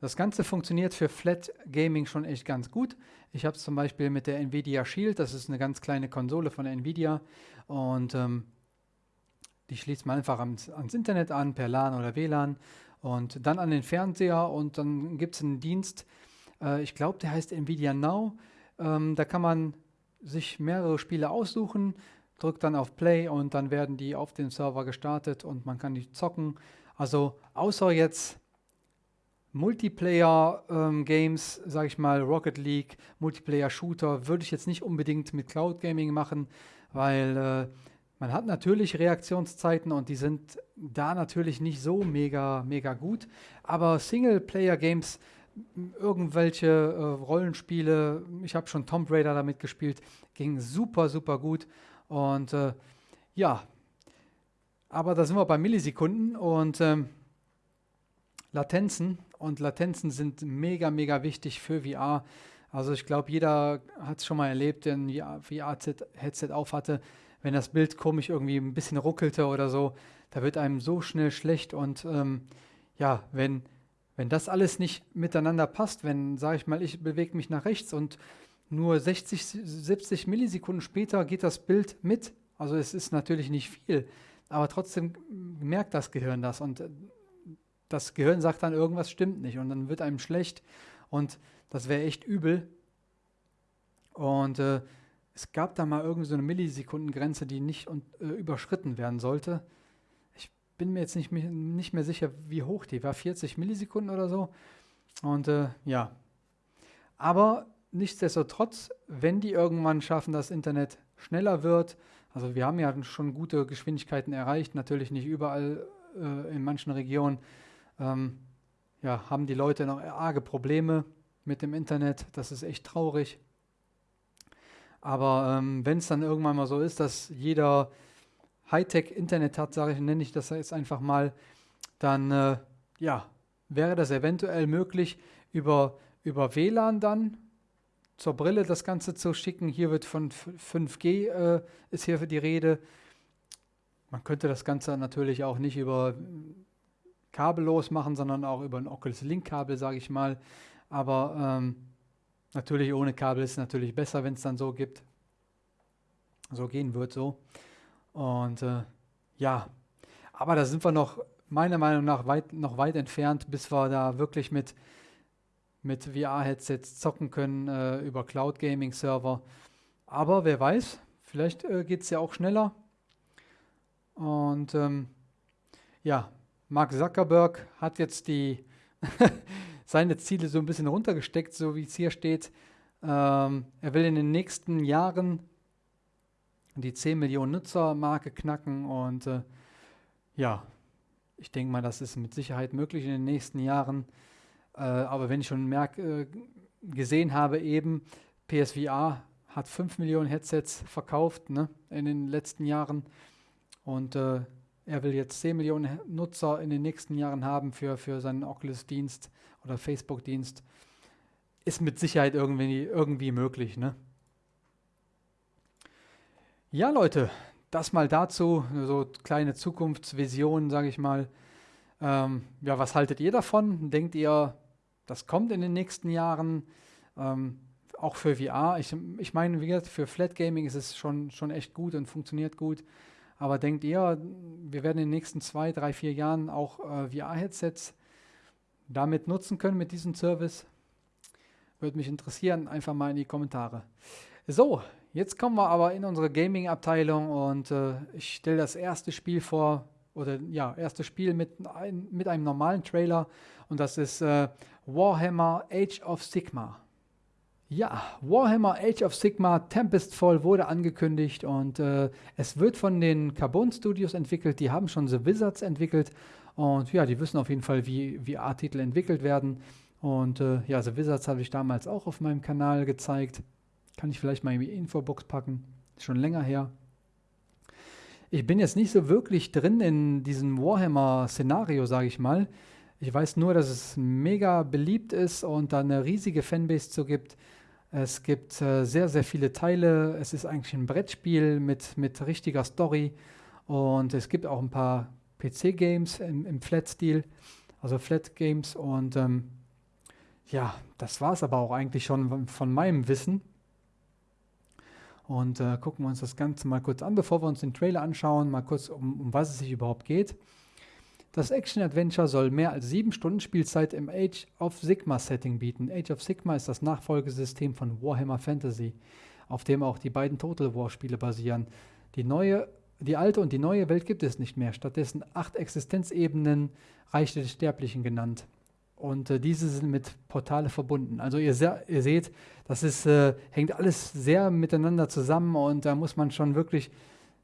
A: das Ganze funktioniert für Flat Gaming schon echt ganz gut. Ich habe es zum Beispiel mit der Nvidia Shield, das ist eine ganz kleine Konsole von Nvidia und ähm, die schließt man einfach ans, ans, Internet an, per LAN oder WLAN und dann an den Fernseher und dann gibt es einen Dienst, äh, ich glaube, der heißt Nvidia Now. Ähm, da kann man sich mehrere Spiele aussuchen, drückt dann auf Play und dann werden die auf dem Server gestartet und man kann die zocken. Also außer jetzt Multiplayer-Games, ähm, sage ich mal, Rocket League, Multiplayer-Shooter, würde ich jetzt nicht unbedingt mit Cloud Gaming machen, weil äh, man hat natürlich Reaktionszeiten und die sind da natürlich nicht so mega, mega gut. Aber Singleplayer-Games, irgendwelche äh, Rollenspiele, ich habe schon Tomb Raider damit gespielt, ging super, super gut. Und äh, ja, aber da sind wir bei Millisekunden und ähm, Latenzen. Und Latenzen sind mega, mega wichtig für VR. Also ich glaube, jeder hat es schon mal erlebt, der ein VR-Headset aufhatte, wenn das Bild komisch irgendwie ein bisschen ruckelte oder so, da wird einem so schnell schlecht. Und ähm, ja, wenn, wenn das alles nicht miteinander passt, wenn, sage ich mal, ich bewege mich nach rechts und nur 60, 70 Millisekunden später geht das Bild mit, also es ist natürlich nicht viel, aber trotzdem merkt das Gehirn das und das Gehirn sagt dann, irgendwas stimmt nicht und dann wird einem schlecht und das wäre echt übel. Und äh, es gab da mal irgendwie so eine Millisekundengrenze, die nicht und, äh, überschritten werden sollte. Bin mir jetzt nicht, nicht mehr sicher, wie hoch die war, 40 Millisekunden oder so. Und äh, ja, aber nichtsdestotrotz, wenn die irgendwann schaffen, dass Internet schneller wird, also wir haben ja schon gute Geschwindigkeiten erreicht, natürlich nicht überall äh, in manchen Regionen, ähm, ja, haben die Leute noch arge Probleme mit dem Internet. Das ist echt traurig. Aber ähm, wenn es dann irgendwann mal so ist, dass jeder Hightech-Internet hat, sage ich, nenne ich das jetzt einfach mal, dann äh, ja, wäre das eventuell möglich, über, über WLAN dann zur Brille das Ganze zu schicken. Hier wird von 5G äh, ist hier für die Rede. Man könnte das Ganze natürlich auch nicht über kabellos machen, sondern auch über ein Oculus Link Kabel, sage ich mal. Aber ähm, natürlich ohne Kabel ist es natürlich besser, wenn es dann so gibt. So gehen wird so. Und äh, ja, aber da sind wir noch meiner Meinung nach weit, noch weit entfernt, bis wir da wirklich mit, mit VR-Headsets zocken können äh, über Cloud Gaming Server. Aber wer weiß, vielleicht äh, geht es ja auch schneller. Und ähm, ja, Mark Zuckerberg hat jetzt die seine Ziele so ein bisschen runtergesteckt, so wie es hier steht. Ähm, er will in den nächsten Jahren die 10 Millionen Nutzer-Marke knacken und äh, ja, ich denke mal, das ist mit Sicherheit möglich in den nächsten Jahren. Äh, aber wenn ich schon merk, äh, gesehen habe, eben PSVR hat 5 Millionen Headsets verkauft ne, in den letzten Jahren und äh, er will jetzt 10 Millionen Nutzer in den nächsten Jahren haben für, für seinen Oculus-Dienst oder Facebook-Dienst. Ist mit Sicherheit irgendwie, irgendwie möglich. Ne? Ja, Leute, das mal dazu, so kleine Zukunftsvisionen, sage ich mal. Ähm, ja, was haltet ihr davon? Denkt ihr, das kommt in den nächsten Jahren? Ähm, auch für VR. Ich, ich meine, wie gesagt, für Flat Gaming ist es schon, schon echt gut und funktioniert gut. Aber denkt ihr, wir werden in den nächsten zwei, drei, vier Jahren auch äh, VR-Headsets damit nutzen können mit diesem Service? Würde mich interessieren, einfach mal in die Kommentare. So, jetzt kommen wir aber in unsere Gaming-Abteilung und äh, ich stelle das erste Spiel vor oder ja, erstes Spiel mit, ein, mit einem normalen Trailer und das ist äh, Warhammer Age of Sigma. Ja, Warhammer Age of Sigma Tempestfall wurde angekündigt und äh, es wird von den Carbon Studios entwickelt. Die haben schon The Wizards entwickelt und ja, die wissen auf jeden Fall, wie, A-Titel entwickelt werden. Und äh, ja, The Wizards habe ich damals auch auf meinem Kanal gezeigt. Kann ich vielleicht mal in die Infobox packen. Ist schon länger her. Ich bin jetzt nicht so wirklich drin in diesem Warhammer-Szenario, sage ich mal. Ich weiß nur, dass es mega beliebt ist und da eine riesige Fanbase zu gibt. Es gibt äh, sehr, sehr viele Teile. Es ist eigentlich ein Brettspiel mit, mit richtiger Story. Und es gibt auch ein paar PC-Games im, im Flat-Stil, also Flat-Games. Und ähm, ja, das war es aber auch eigentlich schon von meinem Wissen. Und äh, gucken wir uns das Ganze mal kurz an, bevor wir uns den Trailer anschauen, mal kurz, um, um was es sich überhaupt geht. Das Action-Adventure soll mehr als sieben Stunden Spielzeit im Age of Sigma-Setting bieten. Age of Sigma ist das Nachfolgesystem von Warhammer Fantasy, auf dem auch die beiden Total War-Spiele basieren. Die, neue, die alte und die neue Welt gibt es nicht mehr, stattdessen acht Existenzebenen, Reich des Sterblichen genannt. Und äh, diese sind mit Portale verbunden. Also ihr, se ihr seht, das ist, äh, hängt alles sehr miteinander zusammen und da muss man schon wirklich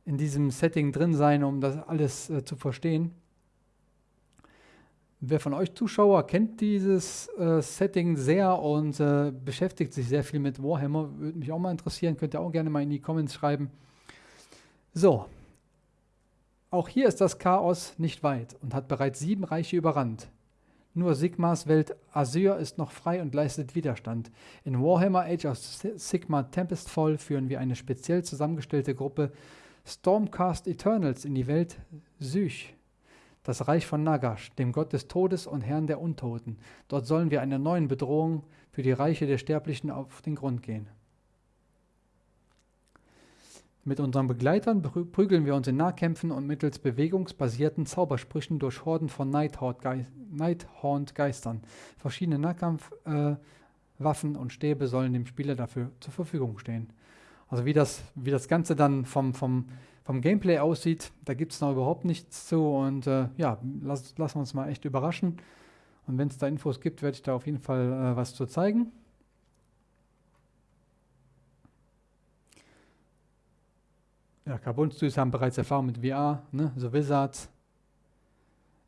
A: in diesem Setting drin sein, um das alles äh, zu verstehen. Wer von euch Zuschauer kennt dieses äh, Setting sehr und äh, beschäftigt sich sehr viel mit Warhammer, würde mich auch mal interessieren, könnt ihr auch gerne mal in die Comments schreiben. So, auch hier ist das Chaos nicht weit und hat bereits sieben Reiche überrannt. Nur Sigmas Welt Azure ist noch frei und leistet Widerstand. In Warhammer Age of Sigma Tempestfall führen wir eine speziell zusammengestellte Gruppe Stormcast Eternals in die Welt Sych, das Reich von Nagash, dem Gott des Todes und Herrn der Untoten. Dort sollen wir einer neuen Bedrohung für die Reiche der Sterblichen auf den Grund gehen. Mit unseren Begleitern prügeln wir uns in Nahkämpfen und mittels bewegungsbasierten Zaubersprüchen durch Horden von Nighthaunt-Geistern. Verschiedene Nahkampfwaffen äh, und Stäbe sollen dem Spieler dafür zur Verfügung stehen. Also wie das, wie das Ganze dann vom, vom, vom Gameplay aussieht, da gibt es noch überhaupt nichts zu. Und äh, ja, lass, lassen wir uns mal echt überraschen. Und wenn es da Infos gibt, werde ich da auf jeden Fall äh, was zu zeigen. Ja, Carbon Studios haben bereits Erfahrung mit VR, ne? so Wizards.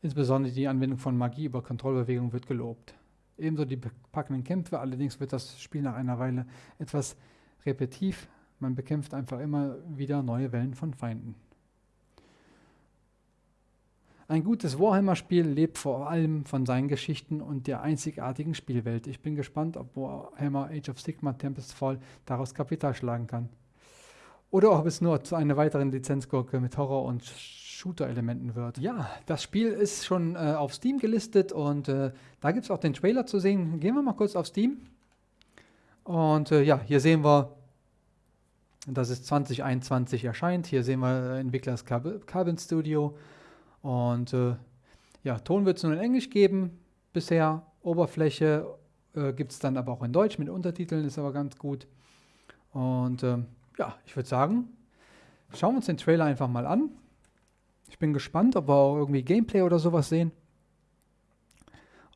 A: Insbesondere die Anwendung von Magie über Kontrollbewegung wird gelobt. Ebenso die packenden Kämpfe, allerdings wird das Spiel nach einer Weile etwas repetitiv. Man bekämpft einfach immer wieder neue Wellen von Feinden. Ein gutes Warhammer-Spiel lebt vor allem von seinen Geschichten und der einzigartigen Spielwelt. Ich bin gespannt, ob Warhammer Age of Sigma Tempest Fall daraus Kapital schlagen kann. Oder ob es nur zu einer weiteren Lizenzgurke mit Horror- und Shooter-Elementen wird. Ja, das Spiel ist schon äh, auf Steam gelistet und äh, da gibt es auch den Trailer zu sehen. Gehen wir mal kurz auf Steam. Und äh, ja, hier sehen wir, dass es 2021 erscheint. Hier sehen wir äh, Entwicklers Carbon Studio. Und äh, ja, Ton wird es nur in Englisch geben bisher. Oberfläche äh, gibt es dann aber auch in Deutsch mit Untertiteln, ist aber ganz gut. Und ähm, ja, ich würde sagen, schauen wir uns den Trailer einfach mal an. Ich bin gespannt, ob wir auch irgendwie Gameplay oder sowas sehen.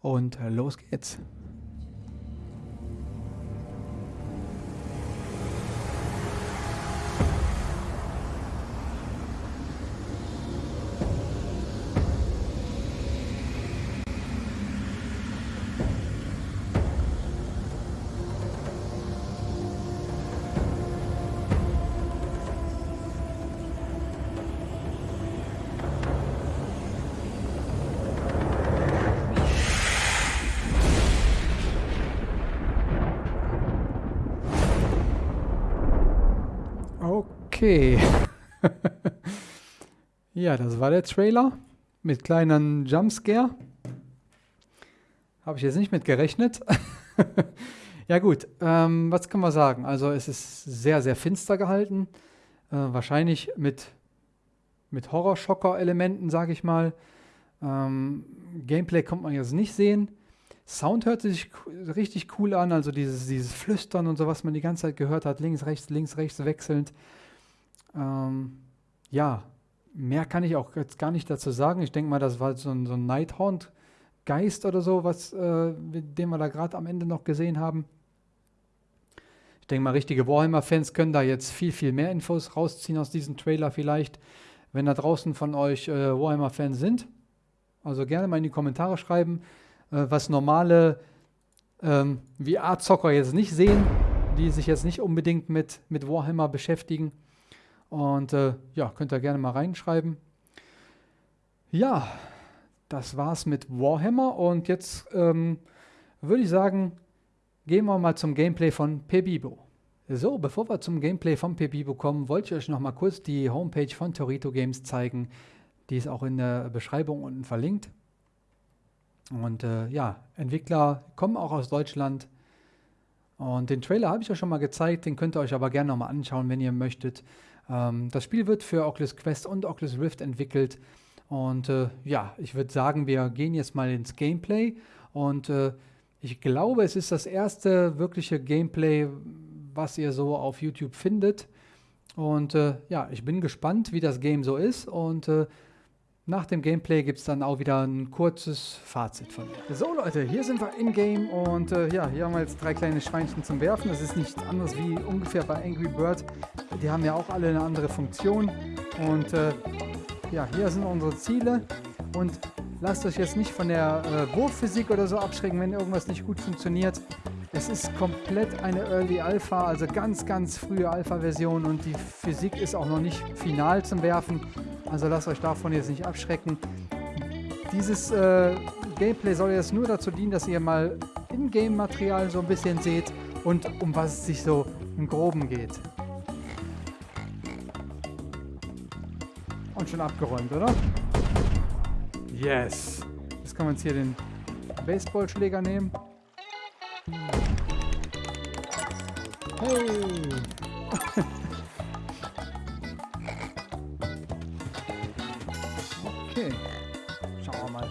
A: Und äh, los geht's. Okay. ja, das war der Trailer mit kleinen Jumpscare. Habe ich jetzt nicht mit gerechnet. ja gut, ähm, was kann man sagen? Also es ist sehr, sehr finster gehalten. Äh, wahrscheinlich mit, mit Horrorschocker-Elementen, sage ich mal. Ähm, Gameplay kommt man jetzt nicht sehen. Sound hört sich richtig cool an, also dieses, dieses Flüstern und so, was man die ganze Zeit gehört hat, links, rechts, links, rechts wechselnd. Ähm, ja, mehr kann ich auch jetzt gar nicht dazu sagen. Ich denke mal, das war so ein, so ein Nighthaunt-Geist oder so, was, äh, den wir da gerade am Ende noch gesehen haben. Ich denke mal, richtige Warhammer-Fans können da jetzt viel, viel mehr Infos rausziehen aus diesem Trailer vielleicht, wenn da draußen von euch äh, Warhammer-Fans sind. Also gerne mal in die Kommentare schreiben, äh, was normale ähm, VR-Zocker jetzt nicht sehen, die sich jetzt nicht unbedingt mit, mit Warhammer beschäftigen. Und äh, ja, könnt ihr gerne mal reinschreiben. Ja, das war's mit Warhammer und jetzt ähm, würde ich sagen, gehen wir mal zum Gameplay von Pebibo. So, bevor wir zum Gameplay von Pebibo kommen, wollte ich euch noch mal kurz die Homepage von Torito Games zeigen. Die ist auch in der Beschreibung unten verlinkt. Und äh, ja, Entwickler kommen auch aus Deutschland. Und den Trailer habe ich euch schon mal gezeigt, den könnt ihr euch aber gerne nochmal anschauen, wenn ihr möchtet. Ähm, das Spiel wird für Oculus Quest und Oculus Rift entwickelt. Und äh, ja, ich würde sagen, wir gehen jetzt mal ins Gameplay. Und äh, ich glaube, es ist das erste wirkliche Gameplay, was ihr so auf YouTube findet. Und äh, ja, ich bin gespannt, wie das Game so ist. Und äh, nach dem Gameplay gibt es dann auch wieder ein kurzes Fazit von mir. So Leute, hier sind wir in-game und äh, ja, hier haben wir jetzt drei kleine Schweinchen zum Werfen. Das ist nichts anderes wie ungefähr bei Angry Bird. Die haben ja auch alle eine andere Funktion. Und äh, ja, hier sind unsere Ziele. Und lasst euch jetzt nicht von der äh, Wurfphysik oder so abschrecken, wenn irgendwas nicht gut funktioniert. Es ist komplett eine Early Alpha, also ganz, ganz frühe Alpha-Version und die Physik ist auch noch nicht final zum Werfen. Also lasst euch davon jetzt nicht abschrecken. Dieses äh, Gameplay soll jetzt nur dazu dienen, dass ihr mal In-Game-Material so ein bisschen seht und um was es sich so im Groben geht. Und schon abgeräumt, oder? Yes! Jetzt können wir uns hier den Baseballschläger nehmen. Hey! Okay. Schauen wir mal.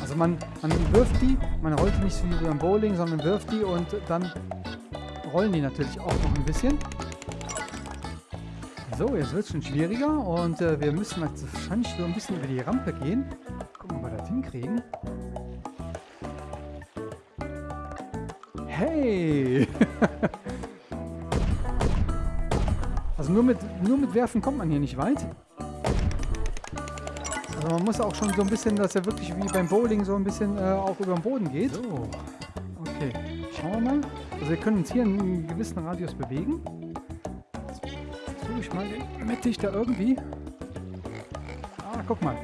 A: Also man, man wirft die, man rollt die nicht wie beim Bowling, sondern wirft die und dann rollen die natürlich auch noch ein bisschen. So, jetzt wird es schon schwieriger und äh, wir müssen jetzt wahrscheinlich so ein bisschen über die Rampe gehen. Gucken, ob wir das hinkriegen. Hey! Also nur mit, nur mit Werfen kommt man hier nicht weit. Also man muss auch schon so ein bisschen, dass er wirklich wie beim Bowling so ein bisschen äh, auch über den Boden geht. So. Okay, schauen wir mal. Also wir können uns hier in einem gewissen Radius bewegen. Jetzt versuche ich mal den mittig da irgendwie. Ah, guck mal.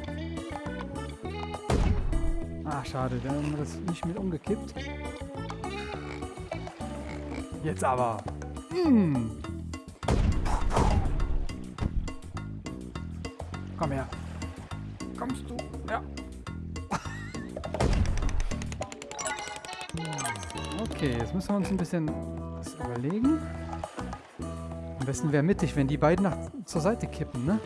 A: Ah, schade, da haben wir das nicht mit umgekippt. Jetzt aber. Mmh. Komm her. Kommst du? Ja. Okay, jetzt müssen wir uns ein bisschen was überlegen. Am besten wäre mittig, wenn die beiden nach, zur Seite kippen, ne?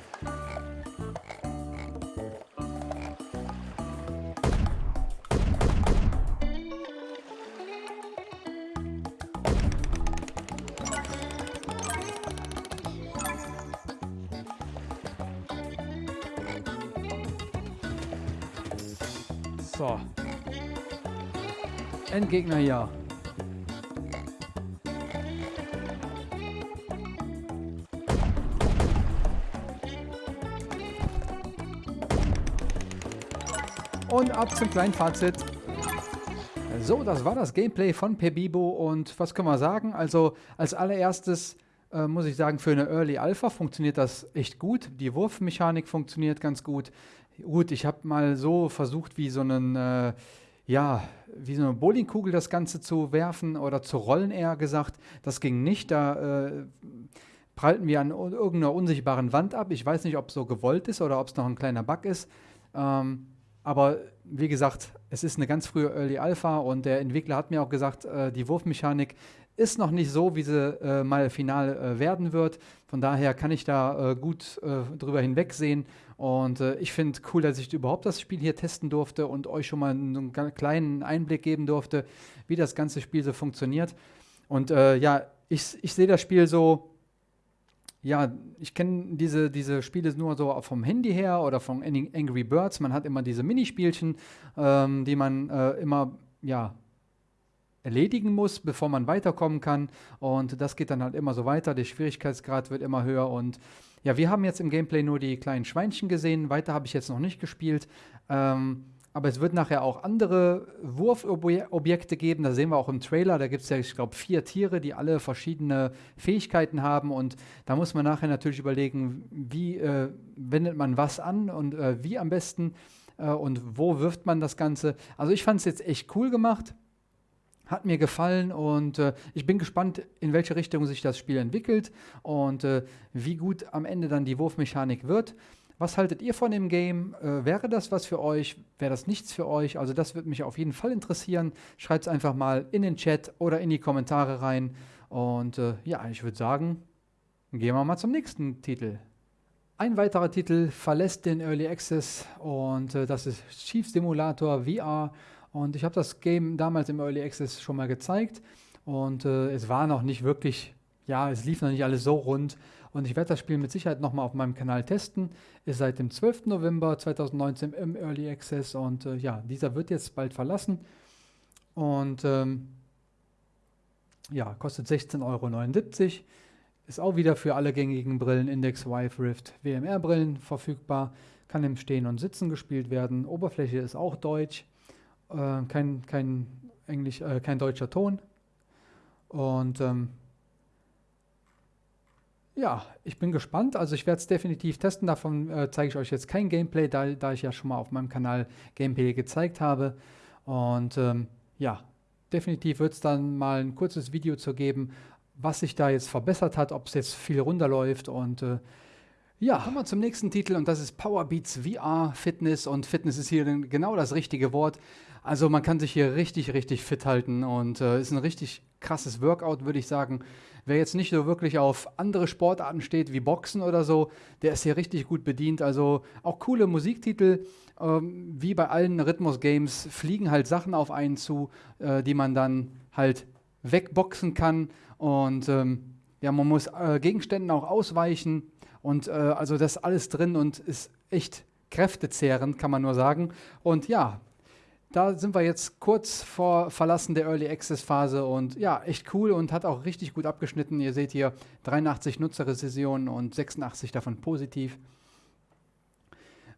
A: Endgegner hier. Und ab zum kleinen Fazit. So, das war das Gameplay von Pebibo und was können wir sagen? Also als allererstes äh, muss ich sagen, für eine Early Alpha funktioniert das echt gut. Die Wurfmechanik funktioniert ganz gut. Gut, ich habe mal so versucht, wie so einen, äh, ja, wie so eine Bowlingkugel das Ganze zu werfen oder zu rollen, eher gesagt. Das ging nicht. Da äh, prallten wir an irgendeiner unsichtbaren Wand ab. Ich weiß nicht, ob es so gewollt ist oder ob es noch ein kleiner Bug ist. Ähm, aber wie gesagt, es ist eine ganz frühe Early Alpha und der Entwickler hat mir auch gesagt, äh, die Wurfmechanik ist noch nicht so, wie sie äh, mal final äh, werden wird. Von daher kann ich da äh, gut äh, drüber hinwegsehen. Und äh, ich finde cool, dass ich überhaupt das Spiel hier testen durfte und euch schon mal einen, einen kleinen Einblick geben durfte, wie das ganze Spiel so funktioniert. Und äh, ja, ich, ich sehe das Spiel so ja, ich kenne diese, diese Spiele nur so vom Handy her oder von Angry Birds. Man hat immer diese Minispielchen, ähm, die man immer, ja, erledigen muss, bevor man weiterkommen kann. Und das geht dann halt immer so weiter. Der Schwierigkeitsgrad wird immer höher. Und ja, wir haben jetzt im Gameplay nur die kleinen Schweinchen gesehen. Weiter habe ich jetzt noch nicht gespielt. Ähm, aber es wird nachher auch andere Wurfobjekte geben. Da sehen wir auch im Trailer. Da gibt es ja, ich glaube, vier Tiere, die alle verschiedene Fähigkeiten haben. Und da muss man nachher natürlich überlegen, wie äh, wendet man was an und äh, wie am besten äh, und wo wirft man das Ganze. Also ich fand es jetzt echt cool gemacht. Hat mir gefallen und äh, ich bin gespannt, in welche Richtung sich das Spiel entwickelt und äh, wie gut am Ende dann die Wurfmechanik wird. Was haltet ihr von dem Game? Äh, wäre das was für euch? Wäre das nichts für euch? Also das würde mich auf jeden Fall interessieren. Schreibt es einfach mal in den Chat oder in die Kommentare rein. Und äh, ja, ich würde sagen, gehen wir mal zum nächsten Titel. Ein weiterer Titel verlässt den Early Access und äh, das ist Chief Simulator VR. Und ich habe das Game damals im Early Access schon mal gezeigt und äh, es war noch nicht wirklich, ja, es lief noch nicht alles so rund. Und ich werde das Spiel mit Sicherheit nochmal auf meinem Kanal testen. Ist seit dem 12. November 2019 im Early Access und äh, ja, dieser wird jetzt bald verlassen. Und ähm, ja, kostet 16,79 Euro. Ist auch wieder für alle gängigen Brillen Index, Vive, Rift, WMR-Brillen verfügbar. Kann im Stehen und Sitzen gespielt werden. Oberfläche ist auch deutsch äh, kein, kein, Englisch, äh, kein deutscher Ton. Und ähm, ja, ich bin gespannt. Also ich werde es definitiv testen. Davon äh, zeige ich euch jetzt kein Gameplay, da, da, ich ja schon mal auf meinem Kanal Gameplay gezeigt habe. Und ähm, ja, definitiv wird es dann mal ein kurzes Video zu geben, was sich da jetzt verbessert hat, ob es jetzt viel runterläuft und äh, ja, kommen wir zum nächsten Titel und das ist Powerbeats VR Fitness und Fitness ist hier genau das richtige Wort. Also man kann sich hier richtig, richtig fit halten und äh, ist ein richtig krasses Workout, würde ich sagen. Wer jetzt nicht so wirklich auf andere Sportarten steht, wie Boxen oder so, der ist hier richtig gut bedient. Also auch coole Musiktitel, ähm, wie bei allen Rhythmus-Games, fliegen halt Sachen auf einen zu, äh, die man dann halt wegboxen kann. Und ähm, ja, man muss äh, Gegenständen auch ausweichen. Und äh, also das ist alles drin und ist echt kräftezehrend, kann man nur sagen. Und ja, da sind wir jetzt kurz vor Verlassen der Early Access Phase und ja, echt cool und hat auch richtig gut abgeschnitten. Ihr seht hier 83 Nutzerrezensionen und 86 davon positiv.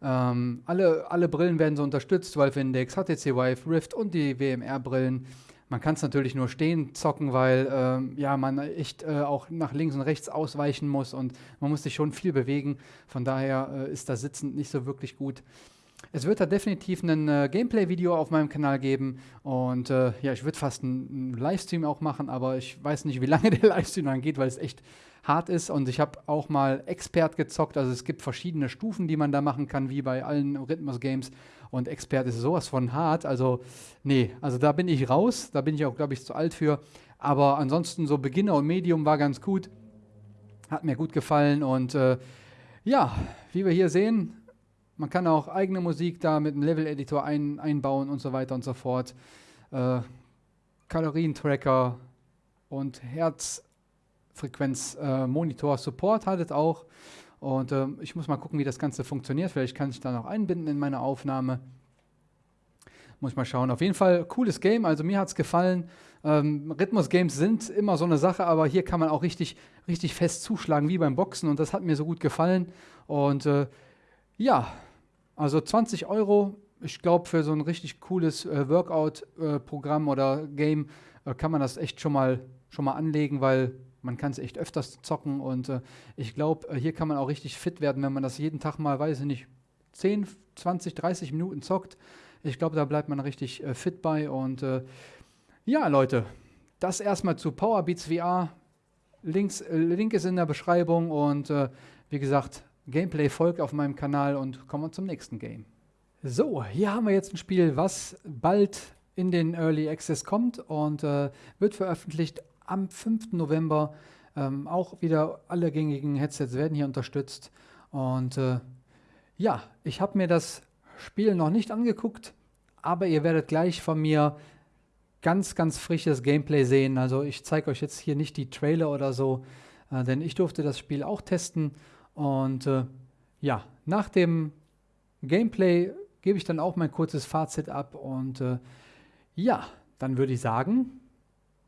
A: Ähm, alle, alle Brillen werden so unterstützt, Valve Index, HTC Vive, Rift und die WMR-Brillen. Man kann es natürlich nur stehen zocken, weil ähm, ja, man echt äh, auch nach links und rechts ausweichen muss und man muss sich schon viel bewegen. Von daher äh, ist das Sitzen nicht so wirklich gut. Es wird da definitiv ein äh, Gameplay-Video auf meinem Kanal geben und äh, ja, ich würde fast einen, Livestream auch machen, aber ich weiß nicht, wie lange der Livestream dann geht, weil es echt hart ist. Und ich habe auch mal Expert gezockt, also es gibt verschiedene Stufen, die man da machen kann, wie bei allen Rhythmus-Games. Und Expert ist sowas von hart, also nee, also da bin ich raus, da bin ich auch, glaube ich, zu alt für, aber ansonsten so Beginner und Medium war ganz gut, hat mir gut gefallen und äh, ja, wie wir hier sehen, man kann auch eigene Musik da mit einem Level-Editor ein, einbauen und so weiter und so fort. Äh, Kalorientracker und Herzfrequenz-Monitor äh, es auch. Und äh, ich muss mal gucken, wie das Ganze funktioniert. Vielleicht kann ich da noch einbinden in meine Aufnahme. Muss ich mal schauen. Auf jeden Fall cooles Game. Also mir hat es gefallen. Ähm, Rhythmus-Games sind immer so eine Sache, aber hier kann man auch richtig, richtig fest zuschlagen, wie beim Boxen. Und das hat mir so gut gefallen. Und äh, ja, also 20 Euro, ich glaube, für so ein richtig cooles äh, Workout-Programm äh, oder Game äh, kann man das echt schon mal, schon mal anlegen, weil man kann es echt öfters zocken und äh, ich glaube, äh, hier kann man auch richtig fit werden, wenn man das jeden Tag mal, weiß ich nicht, 10, 20, 30 Minuten zockt. Ich glaube, da bleibt man richtig äh, fit bei und ja, Leute, das erstmal zu Powerbeats VR. Links, Link ist in der Beschreibung und wie gesagt, Gameplay folgt auf meinem Kanal und kommen wir zum nächsten Game. So, hier haben wir jetzt ein Spiel, was bald in den Early Access kommt und äh, wird veröffentlicht am 5. November. Ähm, auch wieder alle gängigen Headsets werden hier unterstützt. Und äh, ja, ich habe mir das Spiel noch nicht angeguckt, aber ihr werdet gleich von mir ganz, ganz frisches Gameplay sehen. Also ich zeige euch jetzt hier nicht die Trailer oder so, äh, denn ich durfte das Spiel auch testen. Und äh, ja, nach dem Gameplay gebe ich dann auch mein kurzes Fazit ab. Und äh, ja, dann würde ich sagen,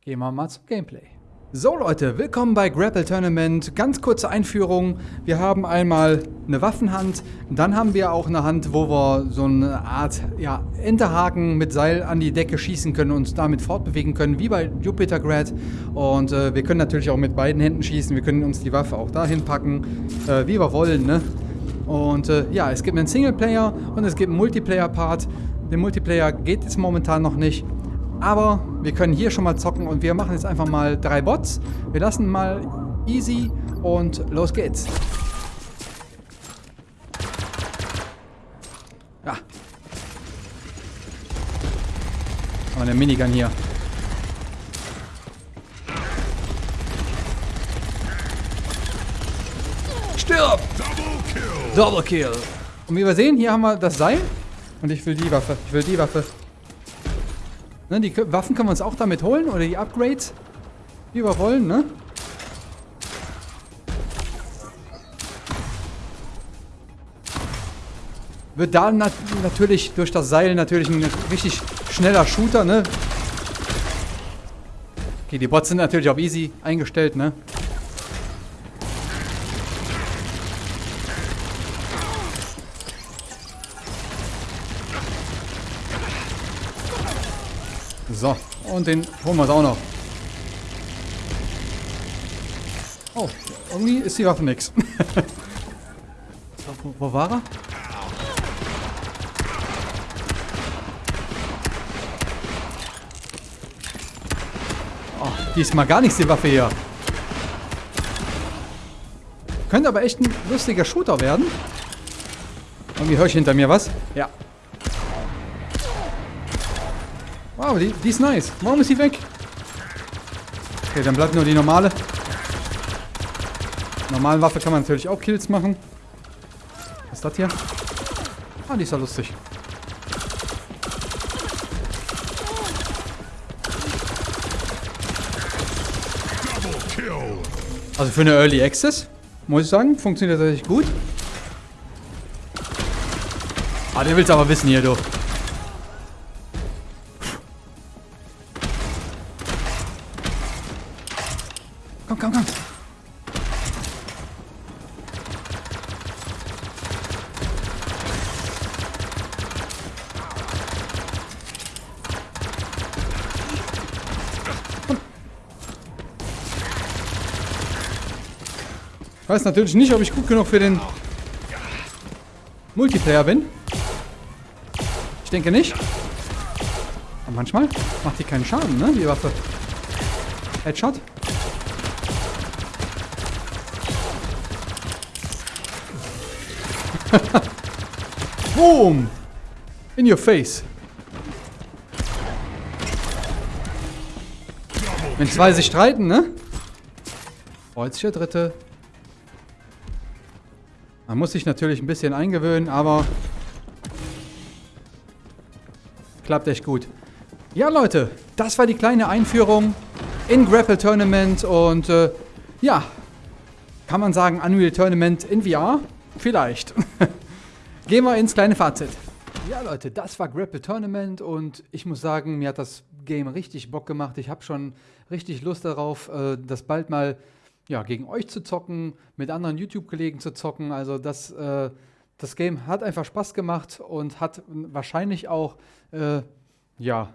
A: gehen wir mal zum Gameplay. So Leute, willkommen bei Grapple Tournament. Ganz kurze Einführung. Wir haben einmal eine Waffenhand, dann haben wir auch eine Hand, wo wir so eine Art ja, Enterhaken mit Seil an die Decke schießen können und damit fortbewegen können, wie bei Jupiter Grad. Und äh, wir können natürlich auch mit beiden Händen schießen. Wir können uns die Waffe auch dahin packen, äh, wie wir wollen. Ne? Und äh, ja, es gibt einen Singleplayer und es gibt einen Multiplayer-Part. Der Multiplayer geht jetzt momentan noch nicht. Aber wir können hier schon mal zocken und wir machen jetzt einfach mal drei Bots. Wir lassen mal easy und los geht's. Ja. Aber eine Minigun hier. Stirb! Double Kill! Double Kill! Und wie wir sehen, hier haben wir das Seil. Und ich will die Waffe. Ich will die Waffe. Ne, die Waffen können wir uns auch damit holen oder die Upgrades, wie wir wollen, ne? Wird da nat natürlich durch das Seil natürlich ein richtig schneller Shooter, ne? Okay, die Bots sind natürlich auf easy eingestellt, ne? So, und den holen wir auch noch. Oh, irgendwie ist die Waffe nix. wo, wo war er? Oh, diesmal gar nichts die Waffe hier. Könnte aber echt ein lustiger Shooter werden. Irgendwie höre ich hinter mir was. Ja, Wow, die, die ist nice. Warum ist sie weg? Okay, dann bleibt nur die normale. Normalen Waffe kann man natürlich auch Kills machen. Was ist das hier? Ah, die ist ja lustig. Also für eine Early Access, muss ich sagen, funktioniert das tatsächlich gut. Ah, den willst du aber wissen hier, du. Weiß natürlich nicht, ob ich gut genug für den Multiplayer bin. Ich denke nicht. Aber manchmal macht die keinen Schaden, ne, die Waffe. Headshot. Boom! In your face. Wenn zwei sich streiten, ne? Freut sich der Dritte. Man muss sich natürlich ein bisschen eingewöhnen, aber klappt echt gut. Ja, Leute, das war die kleine Einführung in Grapple Tournament und äh, ja, kann man sagen Unreal Tournament in VR? Vielleicht. Gehen wir ins kleine Fazit. Ja, Leute, das war Grapple Tournament und ich muss sagen, mir hat das Game richtig Bock gemacht. Ich habe schon richtig Lust darauf, äh, das bald mal ja, gegen euch zu zocken, mit anderen YouTube-Kollegen zu zocken. Also das, äh, das Game hat einfach Spaß gemacht und hat wahrscheinlich auch äh, ja,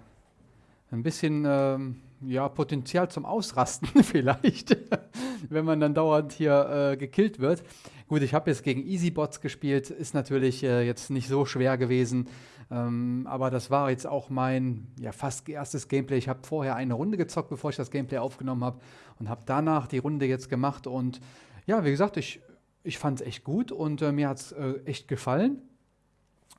A: ein bisschen ähm, ja, Potenzial zum Ausrasten vielleicht, wenn man dann dauernd hier äh, gekillt wird. Gut, ich habe jetzt gegen Easybots gespielt, ist natürlich äh, jetzt nicht so schwer gewesen, ähm, aber das war jetzt auch mein ja, fast erstes Gameplay. Ich habe vorher eine Runde gezockt, bevor ich das Gameplay aufgenommen habe und habe danach die Runde jetzt gemacht und ja, wie gesagt, ich, ich fand es echt gut und äh, mir hat es äh, echt gefallen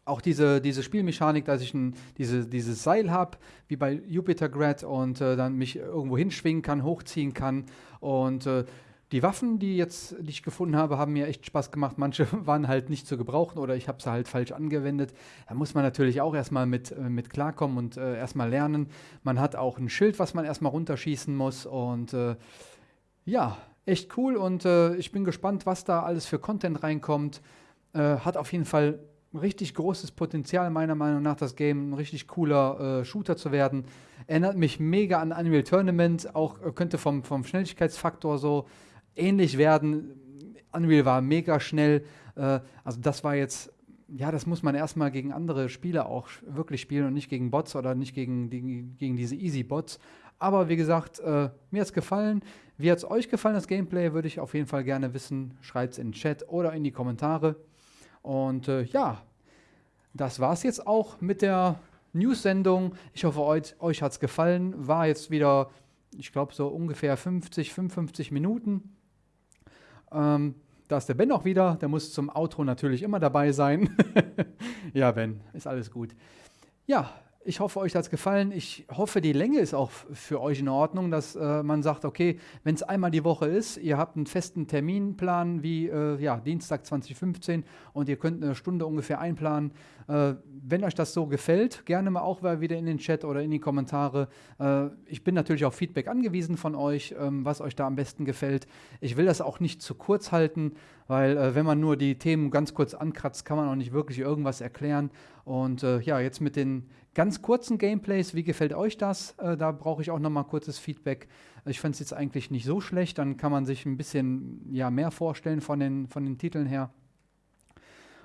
A: auch diese, diese Spielmechanik, dass ich ein, diese, dieses Seil habe, wie bei Jupiter Grad und äh, dann mich irgendwo hinschwingen kann, hochziehen kann. Und äh, die Waffen, die, jetzt, die ich gefunden habe, haben mir echt Spaß gemacht. Manche waren halt nicht zu gebrauchen oder ich habe sie halt falsch angewendet. Da muss man natürlich auch erstmal mit, äh, mit klarkommen und äh, erstmal lernen. Man hat auch ein Schild, was man erstmal runterschießen muss. Und äh, ja, echt cool und äh, ich bin gespannt, was da alles für Content reinkommt. Äh, hat auf jeden Fall richtig großes Potenzial, meiner Meinung nach, das Game ein richtig cooler äh, Shooter zu werden. Erinnert mich mega an Unreal Tournament, auch äh, könnte vom, vom Schnelligkeitsfaktor so ähnlich werden. Unreal war mega schnell. Äh, also das war jetzt, ja, das muss man erstmal gegen andere Spieler auch wirklich spielen und nicht gegen Bots oder nicht gegen, die, gegen diese Easy-Bots. Aber wie gesagt, äh, mir hat es gefallen. Wie hat es euch gefallen, das Gameplay? Würde ich auf jeden Fall gerne wissen. Schreibt es in den Chat oder in die Kommentare. Und äh, ja, das war es jetzt auch mit der News-Sendung. Ich hoffe, euch, euch hat es gefallen. War jetzt wieder, ich glaube, so ungefähr 50, 55 Minuten. Ähm, da ist der Ben auch wieder. Der muss zum Outro natürlich immer dabei sein. ja, Ben, ist alles gut. Ja, ich hoffe, euch hat es gefallen. Ich hoffe, die Länge ist auch für euch in Ordnung, dass äh, man sagt, okay, wenn es einmal die Woche ist, ihr habt einen festen Terminplan wie äh, ja, Dienstag 2015 und ihr könnt eine Stunde ungefähr einplanen. Äh, wenn euch das so gefällt, gerne mal auch wieder in den Chat oder in die Kommentare. Äh, ich bin natürlich auf Feedback angewiesen von euch, ähm, was euch da am besten gefällt. Ich will das auch nicht zu kurz halten, weil äh, wenn man nur die Themen ganz kurz ankratzt, kann man auch nicht wirklich irgendwas erklären. Und ja, jetzt mit den ganz kurzen Gameplays, wie gefällt euch das? Da brauche ich auch noch mal kurzes Feedback. Ich fand es jetzt eigentlich nicht so schlecht, dann kann man sich ein bisschen ja, mehr vorstellen von den, von den Titeln her.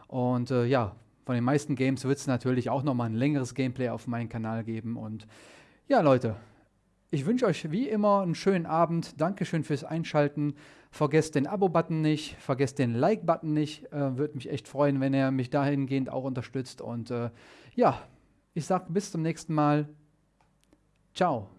A: Und äh, ja, von den meisten Games wird es natürlich auch noch mal ein längeres Gameplay auf meinem Kanal geben. Und ja, Leute, ich wünsche euch wie immer einen schönen Abend. Dankeschön fürs Einschalten. Vergesst den Abo-Button nicht, vergesst den Like-Button nicht. Äh, Würde mich echt freuen, wenn ihr mich dahingehend auch unterstützt. Und äh, ja, ich sage bis zum nächsten Mal. Ciao.